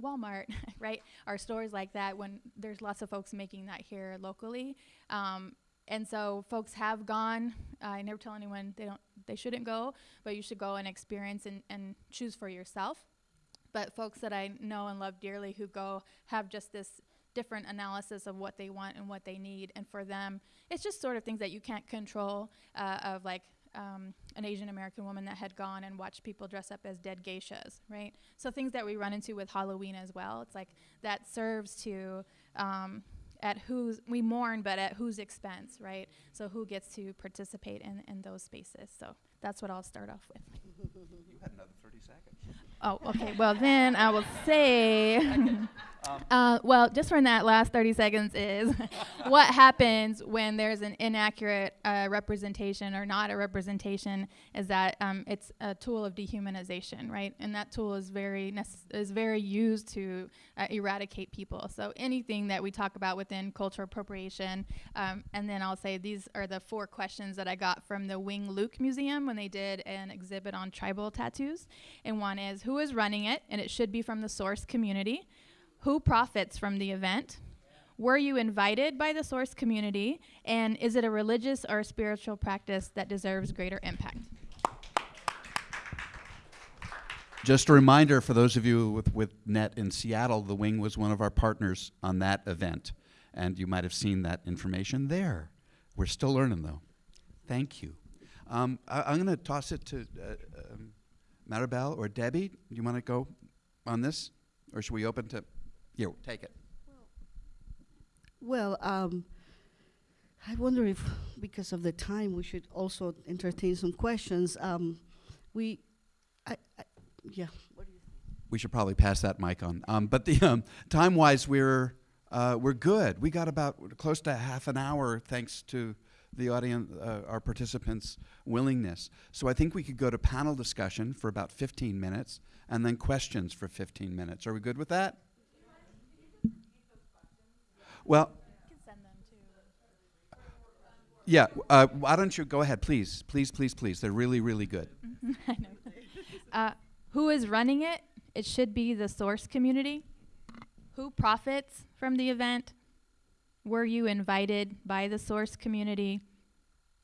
K: Walmart, right? Or stores like that when there's lots of folks making that here locally. Um, and so folks have gone. I never tell anyone they don't they shouldn't go, but you should go and experience and, and choose for yourself. But folks that I know and love dearly who go have just this different analysis of what they want and what they need. And for them, it's just sort of things that you can't control uh, of like um, an Asian American woman that had gone and watched people dress up as dead geishas, right? So things that we run into with Halloween as well. It's like that serves to um, at whose we mourn, but at whose expense, right? So who gets to participate in, in those spaces? So that's what I'll start off with.
F: You had another 30 seconds.
K: Oh, okay. Well, then I will say, uh, well, just from that last 30 seconds is what happens when there's an inaccurate uh, representation or not a representation is that um, it's a tool of dehumanization, right? And that tool is very is very used to uh, eradicate people. So anything that we talk about within cultural appropriation, um, and then I'll say these are the four questions that I got from the Wing Luke Museum when they did an exhibit on tribal tattoos. And one is who is running it, and it should be from the source community. Who profits from the event? Were you invited by the source community? And is it a religious or spiritual practice that deserves greater impact?
F: Just a reminder for those of you with, with NET in Seattle, the Wing was one of our partners on that event. And you might have seen that information there. We're still learning, though. Thank you. Um, I, am going to toss it to uh, um, Maribel or Debbie. Do you want to go on this? Or should we open to. Here, take it.
G: Well, um, I wonder if, because of the time, we should also entertain some questions. Um, we, I, I, yeah. What do you
F: we should probably pass that mic on. Um, but the um, time wise, we're uh, we're good. We got about close to half an hour, thanks to the audience, uh, our participants' willingness. So I think we could go to panel discussion for about 15 minutes, and then questions for 15 minutes. Are we good with that? Well. Yeah, uh, why don't you go ahead, please, please, please, please. They're really, really good.
K: I know. Uh, who is running it? It should be the source community. Who profits from the event? Were you invited by the source community?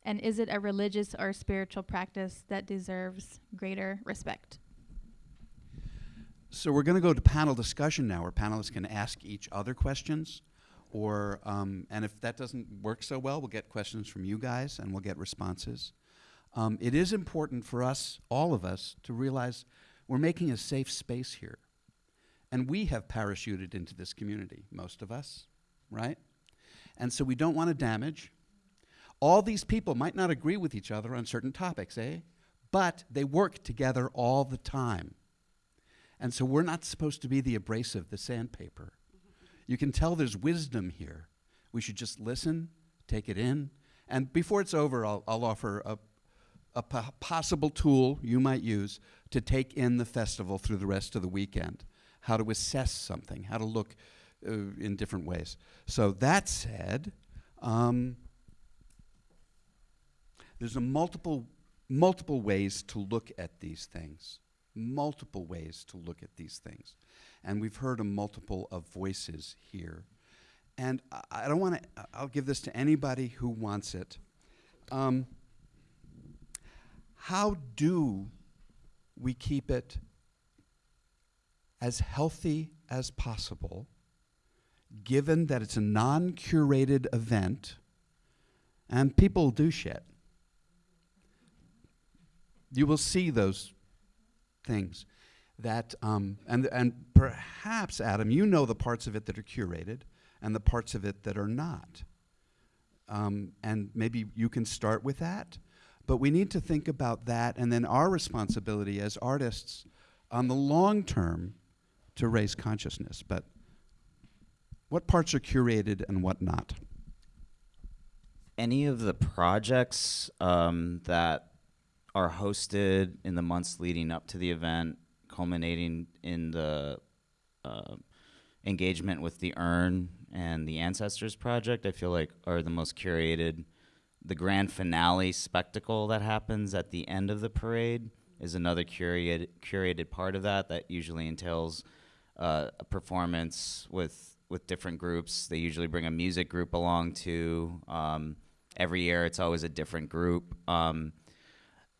K: And is it a religious or spiritual practice that deserves greater respect?
F: So we're going to go to panel discussion now, where panelists can ask each other questions, or um, and if that doesn't work so well, we'll get questions from you guys, and we'll get responses. Um, it is important for us, all of us, to realize we're making a safe space here, and we have parachuted into this community, most of us, right? And so we don't want to damage. All these people might not agree with each other on certain topics, eh? But they work together all the time. And so we're not supposed to be the abrasive, the sandpaper. You can tell there's wisdom here. We should just listen, take it in. And before it's over, I'll, I'll offer a, a possible tool you might use to take in the festival through the rest of the weekend. How to assess something, how to look uh, in different ways. So that said, um, there's a multiple multiple ways to look at these things. Multiple ways to look at these things, and we've heard a multiple of voices here. And I, I don't want to. I'll give this to anybody who wants it. Um, how do we keep it as healthy as possible, given that it's a non curated event and people do shit. You will see those things that, um, and, and perhaps, Adam, you know the parts of it that are curated and the parts of it that are not. Um, and maybe you can start with that. But we need to think about that and then our responsibility as artists on the long term to raise consciousness. But what parts are curated and what not?
I: Any of the projects um, that are hosted in the months leading up to the event, culminating in the uh, engagement with the urn and the ancestors project, I feel like are the most curated. The grand finale spectacle that happens at the end of the parade is another curated curated part of that. That usually entails uh, a performance with with different groups. They usually bring a music group along too. Um, every year, it's always a different group. Um,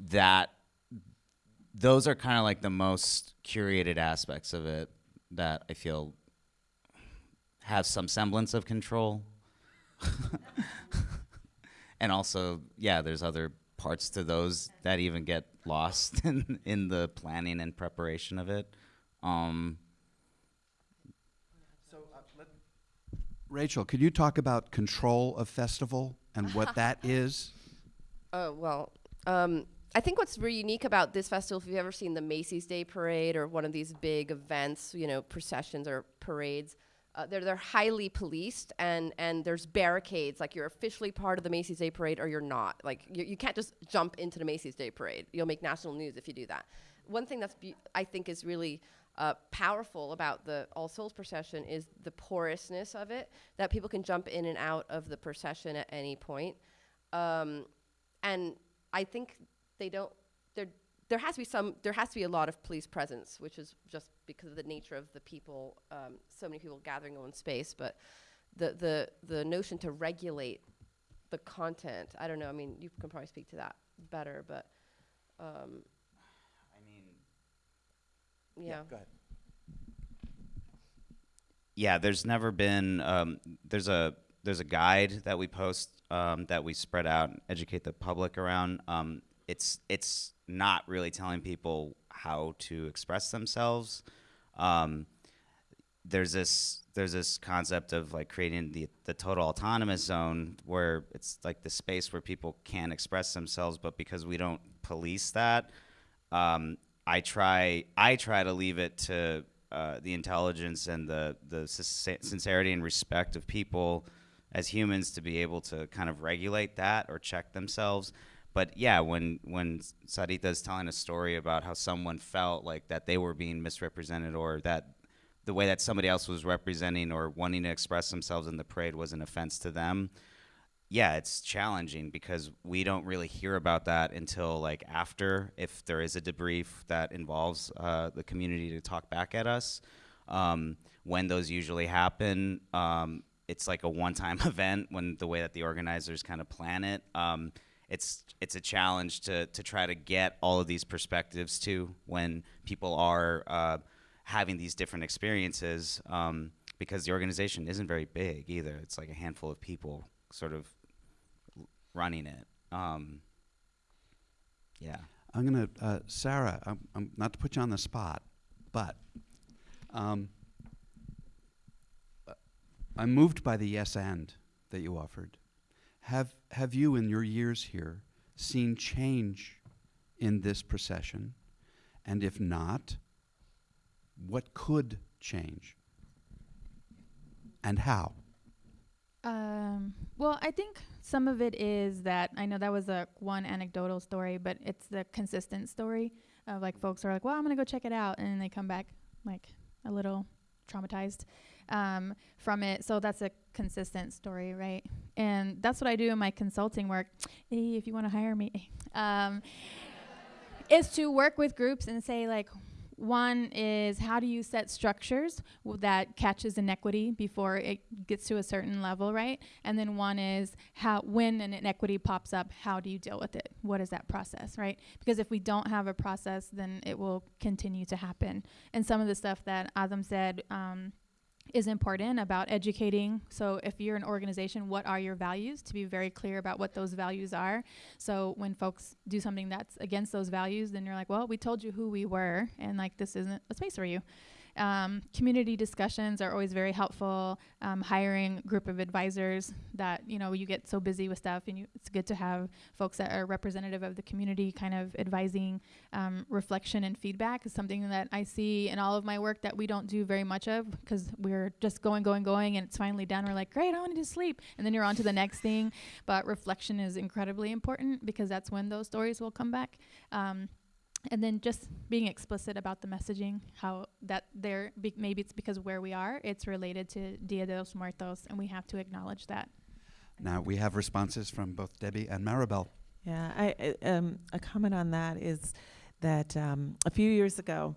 I: that those are kind of like the most curated aspects of it that I feel have some semblance of control. and also, yeah, there's other parts to those that even get lost in, in the planning and preparation of it. Um,
F: Rachel, could you talk about control of festival and what that is?
J: Oh, well, um, I think what's really unique about this festival, if you've ever seen the Macy's Day Parade or one of these big events, you know, processions or parades, uh, they're, they're highly policed and, and there's barricades. Like you're officially part of the Macy's Day Parade or you're not. Like you, you can't just jump into the Macy's Day Parade. You'll make national news if you do that. One thing that's I think is really uh, powerful about the All Souls procession is the porousness of it, that people can jump in and out of the procession at any point. Um, and I think they don't, there, there has to be some, there has to be a lot of police presence, which is just because of the nature of the people, um, so many people gathering in one space. But the, the, the notion to regulate the content, I don't know, I mean, you can probably speak to that better, but um,
I: I mean,
J: yeah.
F: Go ahead.
I: yeah, there's never been um, there's a there's a guide that we post um, that we spread out and educate the public around. Um, it's it's not really telling people how to express themselves. Um, there's this there's this concept of like creating the the total autonomous zone where it's like the space where people can express themselves, but because we don't police that, um, I try I try to leave it to uh, the intelligence and the the sincerity and respect of people as humans to be able to kind of regulate that or check themselves. But yeah, when when Sarita is telling a story about how someone felt like that they were being misrepresented or that the way that somebody else was representing or wanting to express themselves in the parade was an offense to them, yeah, it's challenging because we don't really hear about that until like after, if there is a debrief that involves uh, the community to talk back at us. Um, when those usually happen, um, it's like a one-time event when the way that the organizers kind of plan it. Um, it's it's a challenge to to try to get all of these perspectives to when people are uh, having these different experiences um, because the organization isn't very big either. It's like a handful of people sort of running it. Um, yeah.
F: I'm going to, uh, Sarah, I'm, I'm not to put you on the spot, but um, I'm moved by the yes and that you offered. Have, have you, in your years here, seen change in this procession? And if not, what could change? And how?
K: Um, well, I think some of it is that I know that was a one anecdotal story, but it's the consistent story of like folks are like, "Well, I'm gonna go check it out," and then they come back like a little traumatized um, from it. So that's a consistent story, right? And that's what I do in my consulting work. Hey, if you want to hire me, um, is to work with groups and say like, One is how do you set structures that catches inequity before it gets to a certain level, right? And then one is how when an inequity pops up, how do you deal with it? What is that process, right? Because if we don't have a process, then it will continue to happen. And some of the stuff that Adam said. Um, is important about educating. So, if you're an organization, what are your values? To be very clear about what those values are. So, when folks do something that's against those values, then you're like, well, we told you who we were, and like, this isn't a space for you. Um, community discussions are always very helpful. Um, hiring a group of advisors that you know you get so busy with stuff, and you, it's good to have folks that are representative of the community, kind of advising. Um, reflection and feedback is something that I see in all of my work that we don't do very much of because we're just going, going, going, and it's finally done. We're like, great, I want to sleep, and then you're on to the next thing. But reflection is incredibly important because that's when those stories will come back. Um, and then just being explicit about the messaging, how that there be maybe it's because where we are, it's related to Dia de los Muertos, and we have to acknowledge that.
F: Now we have responses from both Debbie and Maribel.
H: Yeah, I, I- um, a comment on that is that um, a few years ago,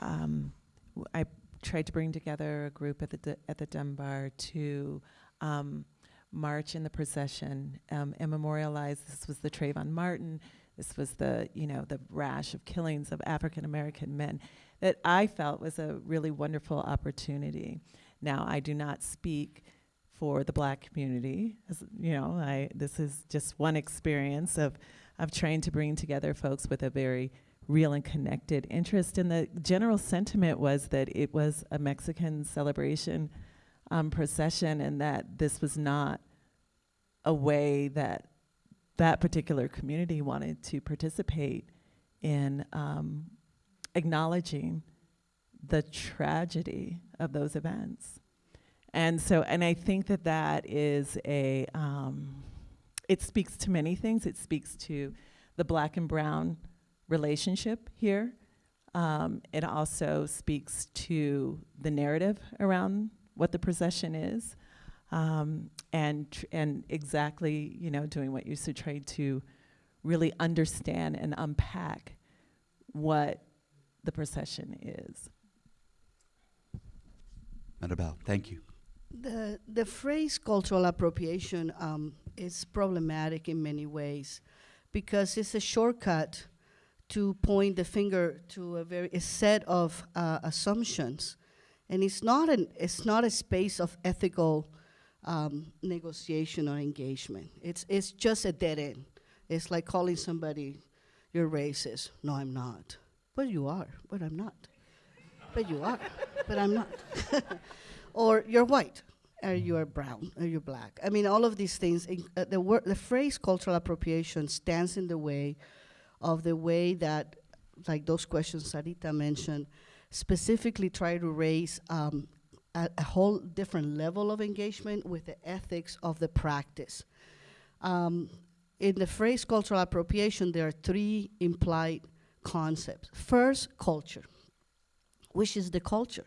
H: um, w- I tried to bring together a group at the D- at the Dunbar to um, march in the procession um, and memorialize. This was the Trayvon Martin. This was the you know the rash of killings of African American men that I felt was a really wonderful opportunity. Now I do not speak for the black community. As, you know, I this is just one experience of of trying to bring together folks with a very real and connected interest. And the general sentiment was that it was a Mexican celebration um, procession, and that this was not a way that that particular community wanted to participate in um, acknowledging the tragedy of those events. And so, and I think that that is a, um, it speaks to many things. It speaks to the black and brown relationship here. Um, it also speaks to the narrative around what the procession is. Um, and, tr- and exactly, you know, doing what you said, trying to really understand and unpack what the procession is.
F: Maribel, thank you.
G: The, the phrase cultural appropriation um, is problematic in many ways because it's a shortcut to point the finger to a very a set of uh, assumptions, and it's not an it's not a space of ethical um, negotiation or engagement. It's it's just a dead end. It's like calling somebody you're racist. No, I'm not. But you are. But I'm not. But you are. but I'm not. or you're white, or you're brown, or you're black. I mean, all of these things. in- Uh, the the phrase cultural appropriation stands in the way of the way that, like those questions Sarita mentioned, specifically try to raise um, a, a whole different level of engagement with the ethics of the practice. Um, in the phrase cultural appropriation, there are three implied concepts. First, culture, which is the culture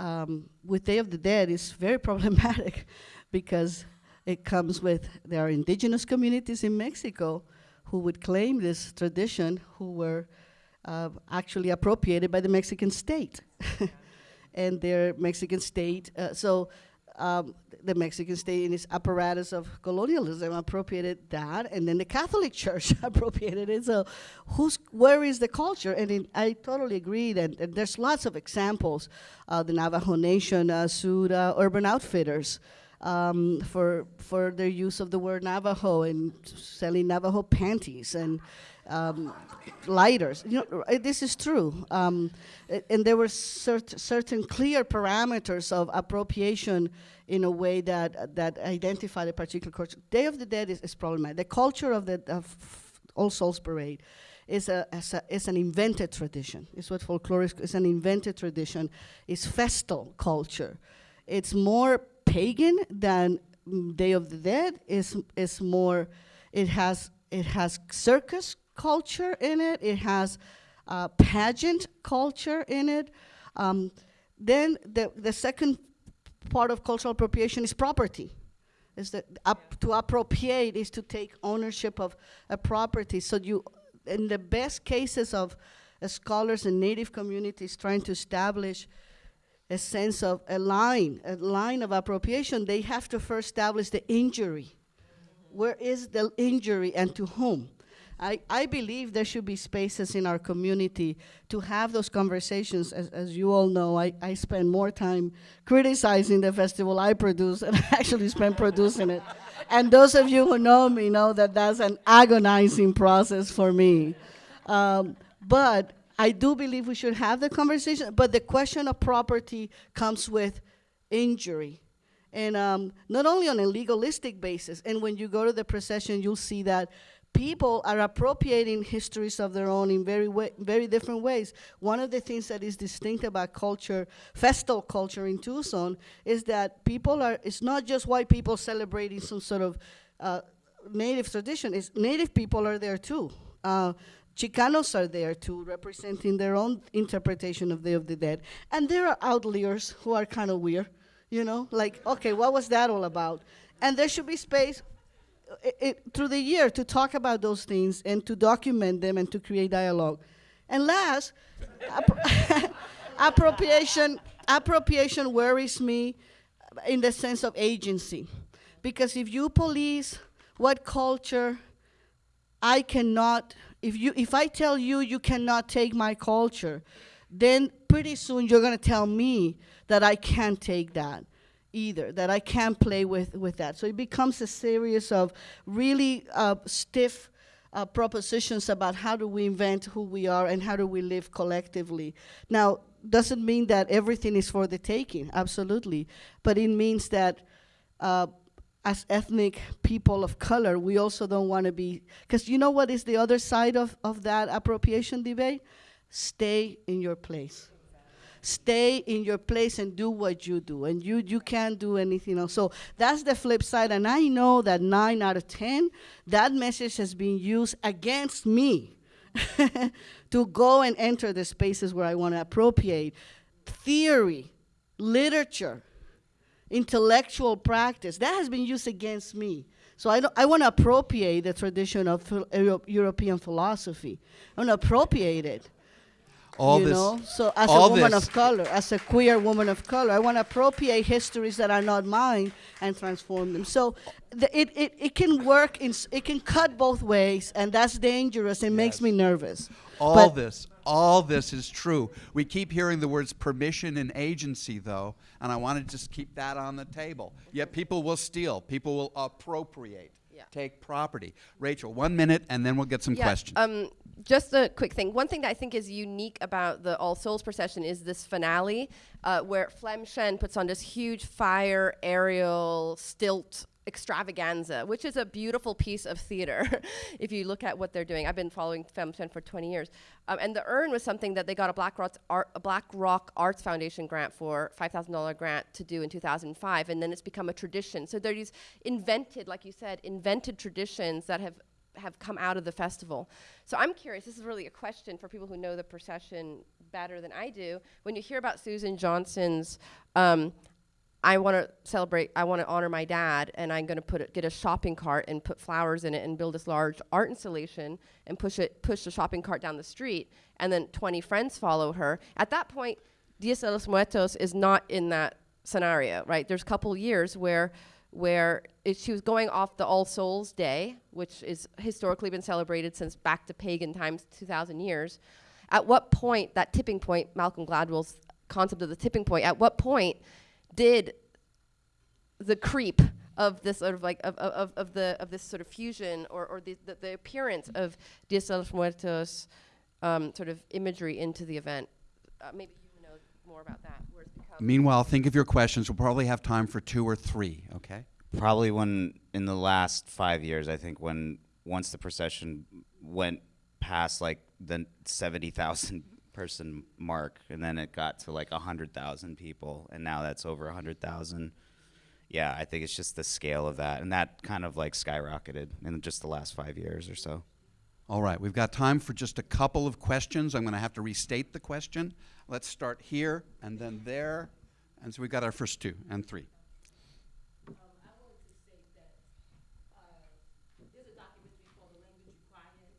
G: um, with Day of the Dead is very problematic because it comes with there are indigenous communities in Mexico who would claim this tradition who were uh, actually appropriated by the Mexican state. and their Mexican state, uh, so um, the Mexican state in its apparatus of colonialism appropriated that, and then the Catholic Church appropriated it. So, who's where is the culture? And in, I totally agree that there's lots of examples. Uh, the Navajo Nation uh, sued uh, Urban Outfitters um, for for their use of the word Navajo and selling Navajo panties and um, lighters. You know, uh, this is true. Um, and there were cert- certain clear parameters of appropriation in a way that that identified a particular culture. Day of the Dead is, is problematic. The culture of the of All Souls Parade is a, is a is an invented tradition. It's what folklore is. An invented tradition. It's festal culture. It's more pagan than mm, Day of the Dead. Is is more. It has it has circus culture in it. It has uh, pageant culture in it. Um, then the the second part of cultural appropriation is property. Is that to appropriate is to take ownership of a property. So you, in the best cases of as scholars and native communities trying to establish a sense of a line, a line of appropriation, they have to first establish the injury. Where is the injury and to whom? I, I believe there should be spaces in our community to have those conversations. As, as you all know, I, I spend more time criticizing the festival I produce than actually spend producing it. And those of you who know me know that that's an agonizing process for me. Um, but I do believe we should have the conversation, but the question of property comes with injury. And um, not only on a legalistic basis, and when you go to the procession, you'll see that people are appropriating histories of their own in very, very different ways. One of the things that is distinct about culture, festal culture in Tucson, is that people are, it's not just white people celebrating some sort of uh, native tradition, it's native people are there too. Uh, Chicanos are there too, representing their own interpretation of Day of the Dead. And there are outliers who are kind of weird, you know, like, okay, what was that all about? And there should be space i- it, through the year to talk about those things and to document them and to create dialogue. And last, appropriation, appropriation worries me in the sense of agency. Because if you police what culture I cannot, if you, if I tell you you cannot take my culture, then pretty soon you're gonna tell me that I can't take that either, that I can't play with, with that. So it becomes a series of really uh, stiff uh, propositions about how do we invent who we are and how do we live collectively. Now, doesn't mean that everything is for the taking, absolutely, but it means that uh, as ethnic people of color, we also don't want to be, because you know what is the other side of, of that appropriation debate? Stay in your place. Stay in your place and do what you do, and you you can't do anything else. So that's the flip side, and I know that nine out of ten, that message has been used against me to go and enter the spaces where I want to appropriate theory, literature, intellectual practice that has been used against me. So I, I want to appropriate the tradition of phil- Euro- European philosophy. I want to appropriate it.
F: All
G: you
F: this,
G: know, so as a woman of color, as a queer woman of color, I want to appropriate histories that are not mine and transform them. So the, it, it, it can work in, it can cut both ways, and that's dangerous. It makes me nervous.
F: All
G: But-
F: this, all this is true. We keep hearing the words permission and agency, though, and I want to just keep that on the table. Yet people will steal, people will appropriate,
J: Yeah.
F: take property. Rachel, one minute, and then we'll get some
J: Yeah,
F: questions.
J: Um, just a quick thing. One thing that I think is unique about the All Souls procession is this finale, uh, where Flam Chen puts on this huge fire aerial stilt extravaganza, which is a beautiful piece of theater. if you look at what they're doing, I've been following Flam Chen for 20 years, um, and the urn was something that they got a Black a Black Rock Arts Foundation grant for, $5,000 grant to do in 2005, and then it's become a tradition. So there are these invented, like you said, invented traditions that have have come out of the festival. So I'm curious, this is really a question for people who know the procession better than I do. When you hear about Susan Johnson's, um, I want to celebrate, I want to honor my dad, and I'm going to put it, get a shopping cart and put flowers in it and build this large art installation and push it, push the shopping cart down the street, and then 20 friends follow her. At that point, Dias de los Muertos is not in that scenario, right? There's a couple years where where she was going off the All Souls Day, which is historically been celebrated since back to pagan times, 2,000 years. At what point, that tipping point, Malcolm Gladwell's concept of the tipping point, at what point did the creep of this sort of like of, of, of, of the of this sort of fusion or, or the, the, the appearance of Dias de los Muertos um, sort of imagery into the event? Uh, maybe you know more about that. Where it's become
F: Meanwhile, think of your questions. We'll probably have time for two or three, okay?
I: Probably when in the last five years, I think when once the procession went past like the seventy thousand person mark, and then it got to like hundred thousand people, and now that's over hundred thousand. Yeah, I think it's just the scale of that, and that kind of like skyrocketed in just the last five years or so.
F: All right, we've got time for just a couple of questions. I'm going to have to restate the question. Let's start here and then there. And so we've got our first two and three.
B: Um, I wanted to say that uh, there's a documentary called The Language You Cry In,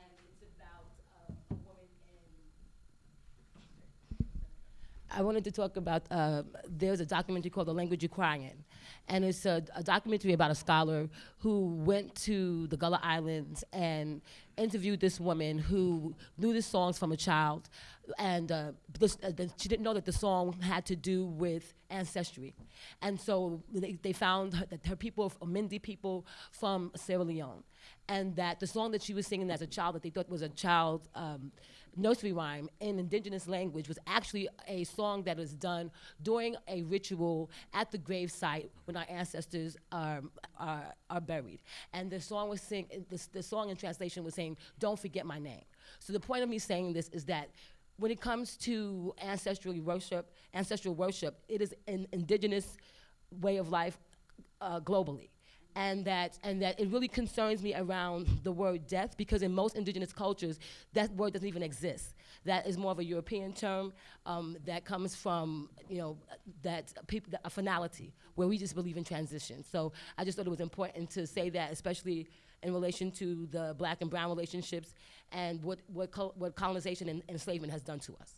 B: and it's about uh, a woman in
L: I wanted to talk about, uh, there's a documentary called The Language You're Crying In. And it's a, a documentary about a scholar who went to the Gullah Islands and interviewed this woman who knew the songs from a child. And uh, this, uh, she didn't know that the song had to do with ancestry. And so they, they found her, that her people, Mende people from Sierra Leone. And that the song that she was singing as a child that they thought was a child um, nursery rhyme in indigenous language was actually a song that was done during a ritual at the gravesite when our ancestors are, are, are buried. And the song was sing, the, the song in translation was saying, don't forget my name. So the point of me saying this is that when it comes to ancestral worship, ancestral worship, it is an indigenous way of life uh, globally and that and that it really concerns me around the word death because in most indigenous cultures that word doesn't even exist that is more of a european term um, that comes from you know that people a finality where we just believe in transition so i just thought it was important to say that especially in relation to the black and brown relationships and what what, col what colonization and enslavement has done to us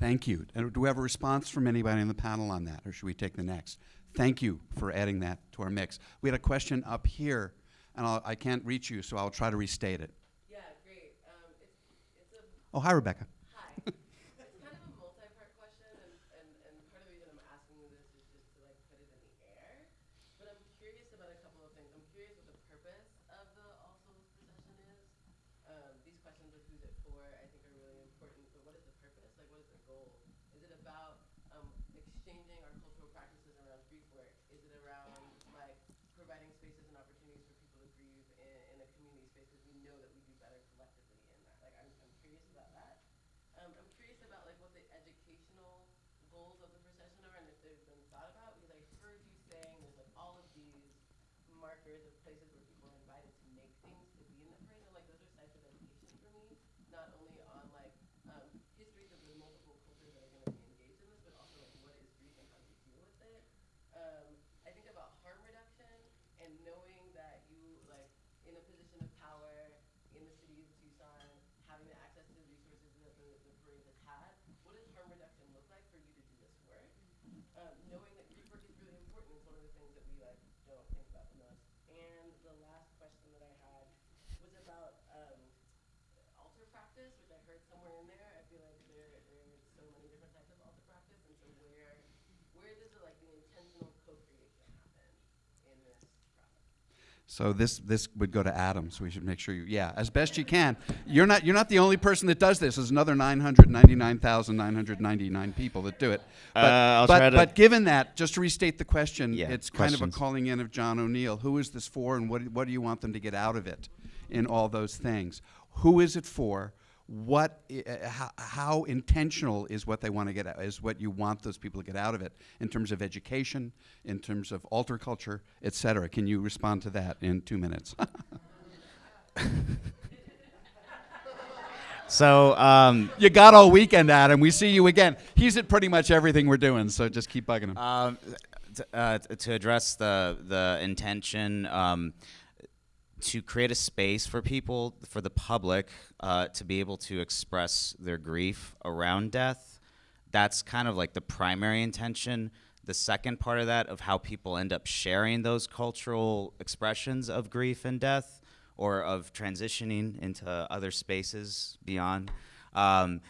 F: Thank you. And do we have a response from anybody on the panel on that, or should we take the next? Thank you for adding that to our mix. We had a question up here, and I'll, I can't reach you, so I'll try to restate it.
L: yeah great um, it's, it's a
F: Oh, hi, Rebecca.
L: Hi. it's kind of a multi-part question, and, and, and part of the reason I'm asking you this is just to like put it in the air. But I'm curious about a couple of things. I'm curious what the purpose of the All Souls procession is. Um, these questions of who's it for, I think, are really important. But what is the purpose? Like, what is the goal? Is it about um, exchanging our cultural practices around grief work? Is it around like providing spaces and opportunities for people to grieve in, in a community space? Because we know that we do better collectively in that. Like, I'm, I'm curious about that. Um, I'm curious about like what the educational goals of the procession are and if they've been thought about because I heard you saying there's like all of these markers of places where people are invited to make things to be in the parade and like those are sites of education for me, not only on like um, histories of the multiple cultures that are going to be engaged in this, but also like what is grief and how do you deal with it. Um, I think about harm reduction and knowing that you like in a position of power in the city of Tucson, having the access to the resources that the, the parade has had, what does harm reduction look like for you to do this work? Um, knowing that grief work is really important is one of the things that we like don't think about the most. And the last question that I had was about um, altar practice, which I heard somewhere in there. I feel like there there's so many different types of altar practice, and so where where does the, like the intentional co-creation happen in this process?
F: So this this would go to Adam. So we should make sure you, yeah, as best you can. You're not you're not the only person that does this. There's another 999,999 people that do it. But,
I: Uh,
F: but, but given that, just to restate the question,
I: Yeah,
F: it's kind of a calling in of John O'Neill. Who is this for, and what what do you want them to get out of it? In all those things, who is it for? What, uh, how, how intentional is what they want to get out, is what you want those people to get out of it in terms of education, in terms of altar culture, et cetera? Can you respond to that in two minutes?
I: So, um,
F: you got all weekend, Adam. We see you again. He's at pretty much everything we're doing, so just keep bugging him.
I: um, uh, to address the the intention, um, to create a space for people, for the public, uh, to be able to express their grief around death. That's kind of like the primary intention. The second part of that, of how people end up sharing those cultural expressions of grief and death, or of transitioning into other spaces beyond. Um,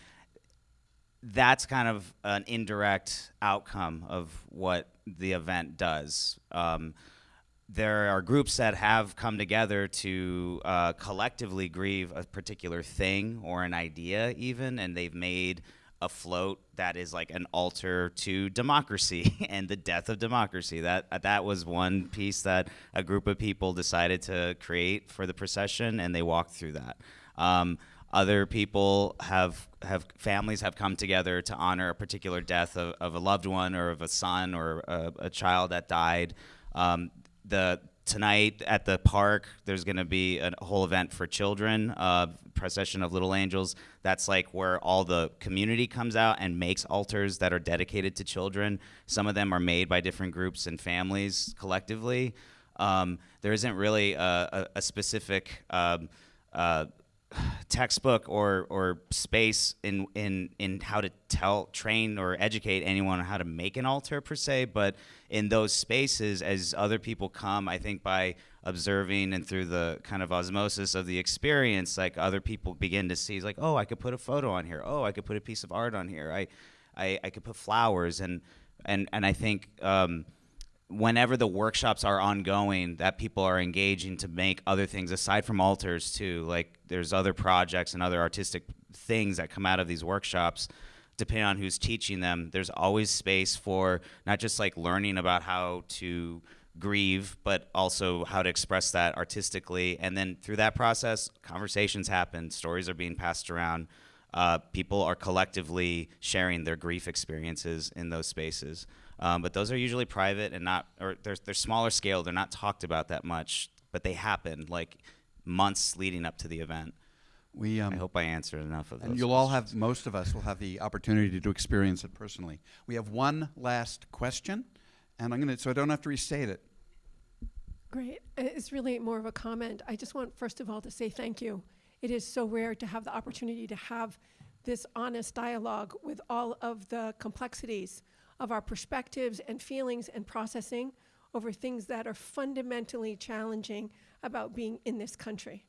I: that's kind of an indirect outcome of what the event does. Um, there are groups that have come together to uh, collectively grieve a particular thing or an idea, even, and they've made a float that is like an altar to democracy and the death of democracy. That that was one piece that a group of people decided to create for the procession, and they walked through that. Um, other people have have families have come together to honor a particular death of, of a loved one or of a son or a, a child that died. Um, the tonight at the park, there's going to be a whole event for children, uh, procession of little angels. That's like where all the community comes out and makes altars that are dedicated to children. Some of them are made by different groups and families collectively. Um, there isn't really a, a, a specific um, uh, textbook or or space in in in how to tell train or educate anyone on how to make an altar per se but in those spaces as other people come i think by observing and through the kind of osmosis of the experience like other people begin to see like oh i could put a photo on here. Oh i could put a piece of art on here. I i, I could put flowers. And and and i think um, whenever the workshops are ongoing that people are engaging to make other things aside from altars too like there's other projects and other artistic things that come out of these workshops. Depending on who's teaching them there's always space for not just like learning about how to grieve but also how to express that artistically. And then through that process conversations happen stories are being passed around. Uh, people are collectively sharing their grief experiences in those spaces um, but those are usually private and not, or they're, they're smaller scale. They're not talked about that much, but they happen like months leading up to the event.
F: We, um,
I: I hope I answered enough of those.
F: And you'll all have, most of us will have the opportunity to experience it personally. We have one last question, and I'm going to, so I don't have to restate it.
M: Great. It's really more of a comment. I just want, first of all, to say thank you. It is so rare to have the opportunity to have this honest dialogue with all of the complexities of our perspectives and feelings and processing over things that are fundamentally challenging about being in this country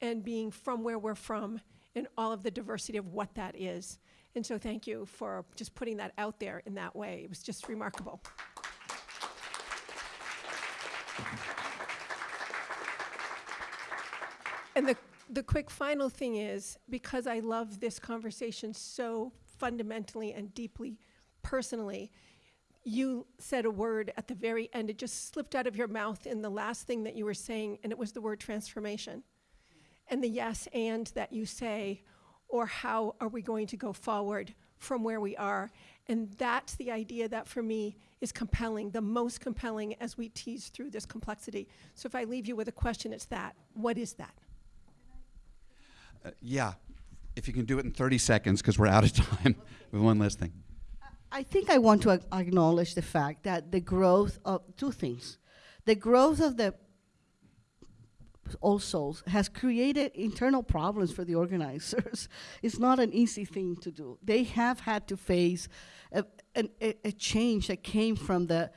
M: and being from where we're from and all of the diversity of what that is. And so thank you for just putting that out there in that way. It was just remarkable. And the, the quick final thing is because I love this conversation so fundamentally and deeply personally, you said a word at the very end. It just slipped out of your mouth in the last thing that you were saying, and it was the word transformation. And the yes and that you say, or how are we going to go forward from where we are? And that's the idea that for me is compelling, the most compelling as we tease through this complexity. So if I leave you with a question, it's that. What is that?
F: Uh, yeah, if you can do it in 30 seconds, because we're out of time. with one last thing.
G: I think I want to ac- acknowledge the fact that the growth of two things. The growth of the All Souls has created internal problems for the organizers. it's not an easy thing to do. They have had to face a, an, a, a change that came from the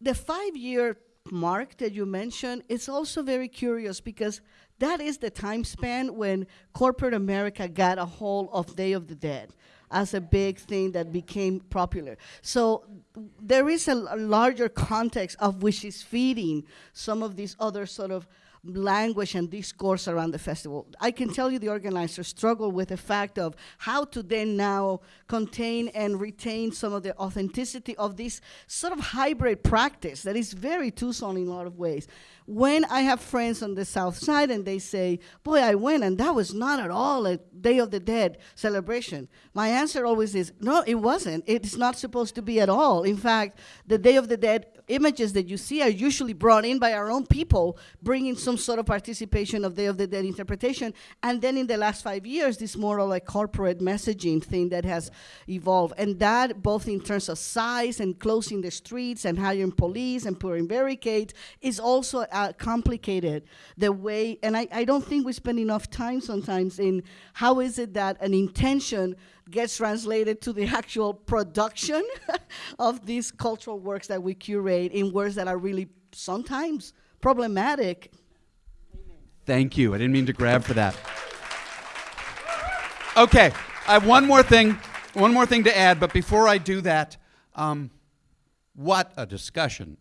G: the five year mark that you mentioned is also very curious because that is the time span when corporate America got a hold of Day of the Dead as a big thing that became popular. So there is a, a larger context of which is feeding some of these other sort of language and discourse around the festival. I can tell you the organizers struggle with the fact of how to then now contain and retain some of the authenticity of this sort of hybrid practice that is very Tucson in a lot of ways. When I have friends on the south side and they say, boy, I went and that was not at all a Day of the Dead celebration, my answer always is, no, it wasn't. It's not supposed to be at all. In fact, the Day of the Dead images that you see are usually brought in by our own people, bringing some sort of participation of Day of the Dead interpretation. And then in the last five years, this more of like corporate messaging thing that has evolved. And that, both in terms of size and closing the streets and hiring police and putting barricades, is also uh, complicated the way. And I, I don't think we spend enough time sometimes in how is it that an intention gets translated to the actual production of these cultural works that we curate in words that are really sometimes problematic.
F: Thank you. I didn't mean to grab for that. Okay, I have one more thing, one more thing to add, but before I do that, um, what a discussion.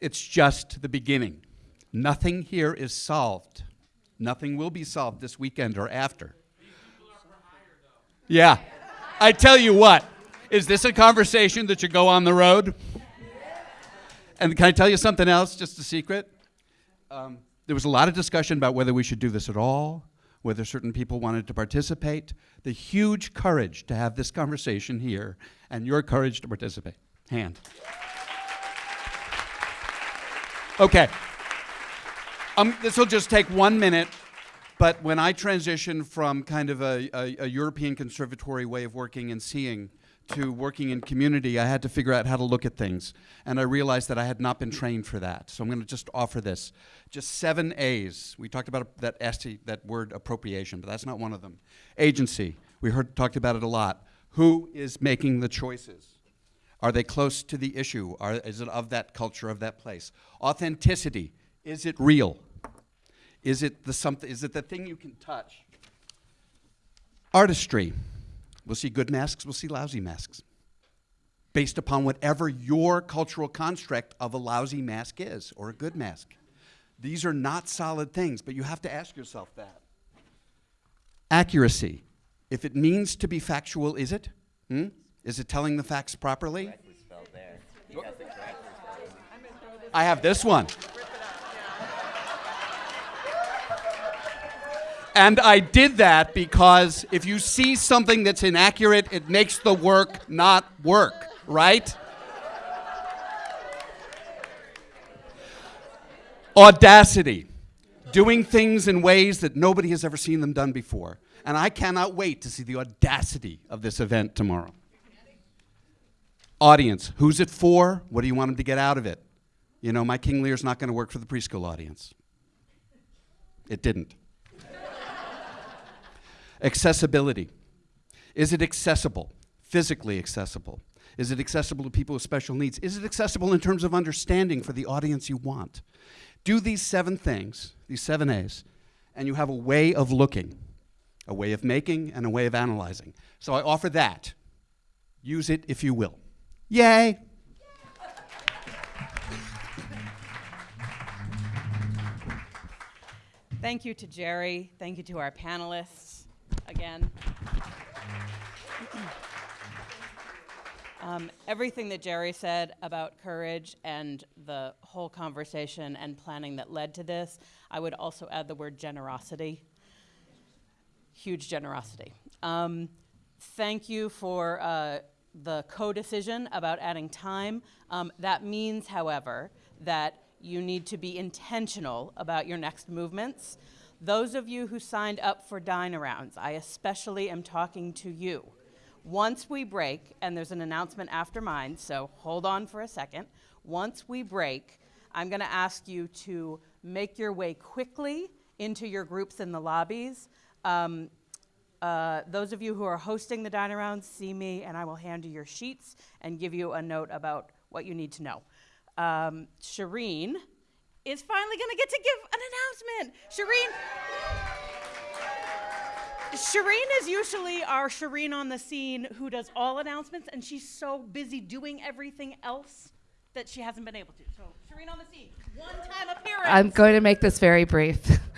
F: It's just the beginning. Nothing here is solved. Nothing will be solved this weekend or after. Yeah. I tell you what, is this a conversation that should go on the road? And can I tell you something else, just a secret? Um, there was a lot of discussion about whether we should do this at all, whether certain people wanted to participate. The huge courage to have this conversation here, and your courage to participate. Hand. Okay. Um, this will just take one minute. But when I transitioned from kind of a, a, a European conservatory way of working and seeing to working in community, I had to figure out how to look at things. And I realized that I had not been trained for that. So I'm going to just offer this. Just seven A's. We talked about that, ST, that word appropriation, but that's not one of them. Agency. We heard talked about it a lot. Who is making the choices? Are they close to the issue? Are, is it of that culture, of that place? Authenticity. Is it real? Is it the something? Is it the thing you can touch? Artistry. We'll see good masks. We'll see lousy masks, based upon whatever your cultural construct of a lousy mask is or a good mask. These are not solid things, but you have to ask yourself that. Accuracy. If it means to be factual, is it? Hmm? Is it telling the facts properly? I have this one. And I did that because if you see something that's inaccurate, it makes the work not work, right? Audacity. Doing things in ways that nobody has ever seen them done before. And I cannot wait to see the audacity of this event tomorrow. Audience. Who's it for? What do you want them to get out of it? You know, my King Lear's not going to work for the preschool audience. It didn't. Accessibility. Is it accessible? Physically accessible? Is it accessible to people with special needs? Is it accessible in terms of understanding for the audience you want? Do these seven things, these seven A's, and you have a way of looking, a way of making, and a way of analyzing. So I offer that. Use it if you will. Yay!
E: Thank you to Jerry. Thank you to our panelists again. Um, everything that Jerry said about courage and the whole conversation and planning that led to this, I would also add the word generosity. Huge generosity. Um, thank you for uh, the co-decision about adding time. Um, that means, however, that you need to be intentional about your next movements. Those of you who signed up for dine arounds, I especially am talking to you. Once we break, and there's an announcement after mine, so hold on for a second. Once we break, I'm going to ask you to make your way quickly into your groups in the lobbies. Um, uh, those of you who are hosting the dine arounds, see me, and I will hand you your sheets and give you a note about what you need to know. Um, Shireen is finally going to get to give an announcement. Shireen. Shireen is usually our Shireen on the scene who does all announcements, and she's so busy doing everything else that she hasn't been able to. So, Shireen on the scene, one time appearance.
N: I'm going to make this very brief.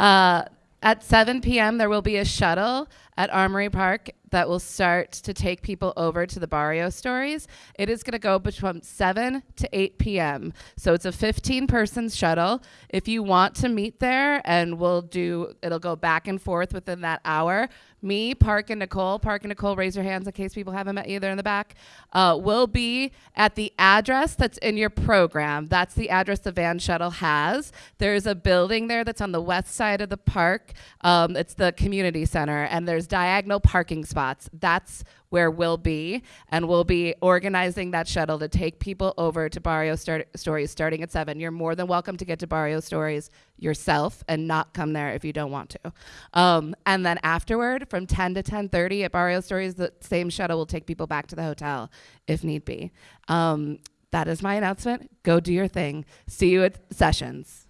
N: Uh, at 7 p.m., there will be a shuttle at Armory Park that will start to take people over to the Barrio stories. It is going to go between 7 to 8 p.m. So it's a 15 person shuttle. If you want to meet there, and we'll do, it'll go back and forth within that hour. Me, Park, and Nicole, Park and Nicole, raise your hands in case people haven't met you. They're in the back. Uh, will be at the address that's in your program. That's the address the van shuttle has. There's a building there that's on the west side of the park. Um, it's the community center, and there's diagonal parking spots. That's where we'll be, and we'll be organizing that shuttle to take people over to Barrio start- Stories starting at 7. You're more than welcome to get to Barrio Stories yourself and not come there if you don't want to. Um, and then afterward, from 10 to 10.30 at Barrio Stories, the same shuttle will take people back to the hotel if need be. Um, that is my announcement. Go do your thing. See you at sessions.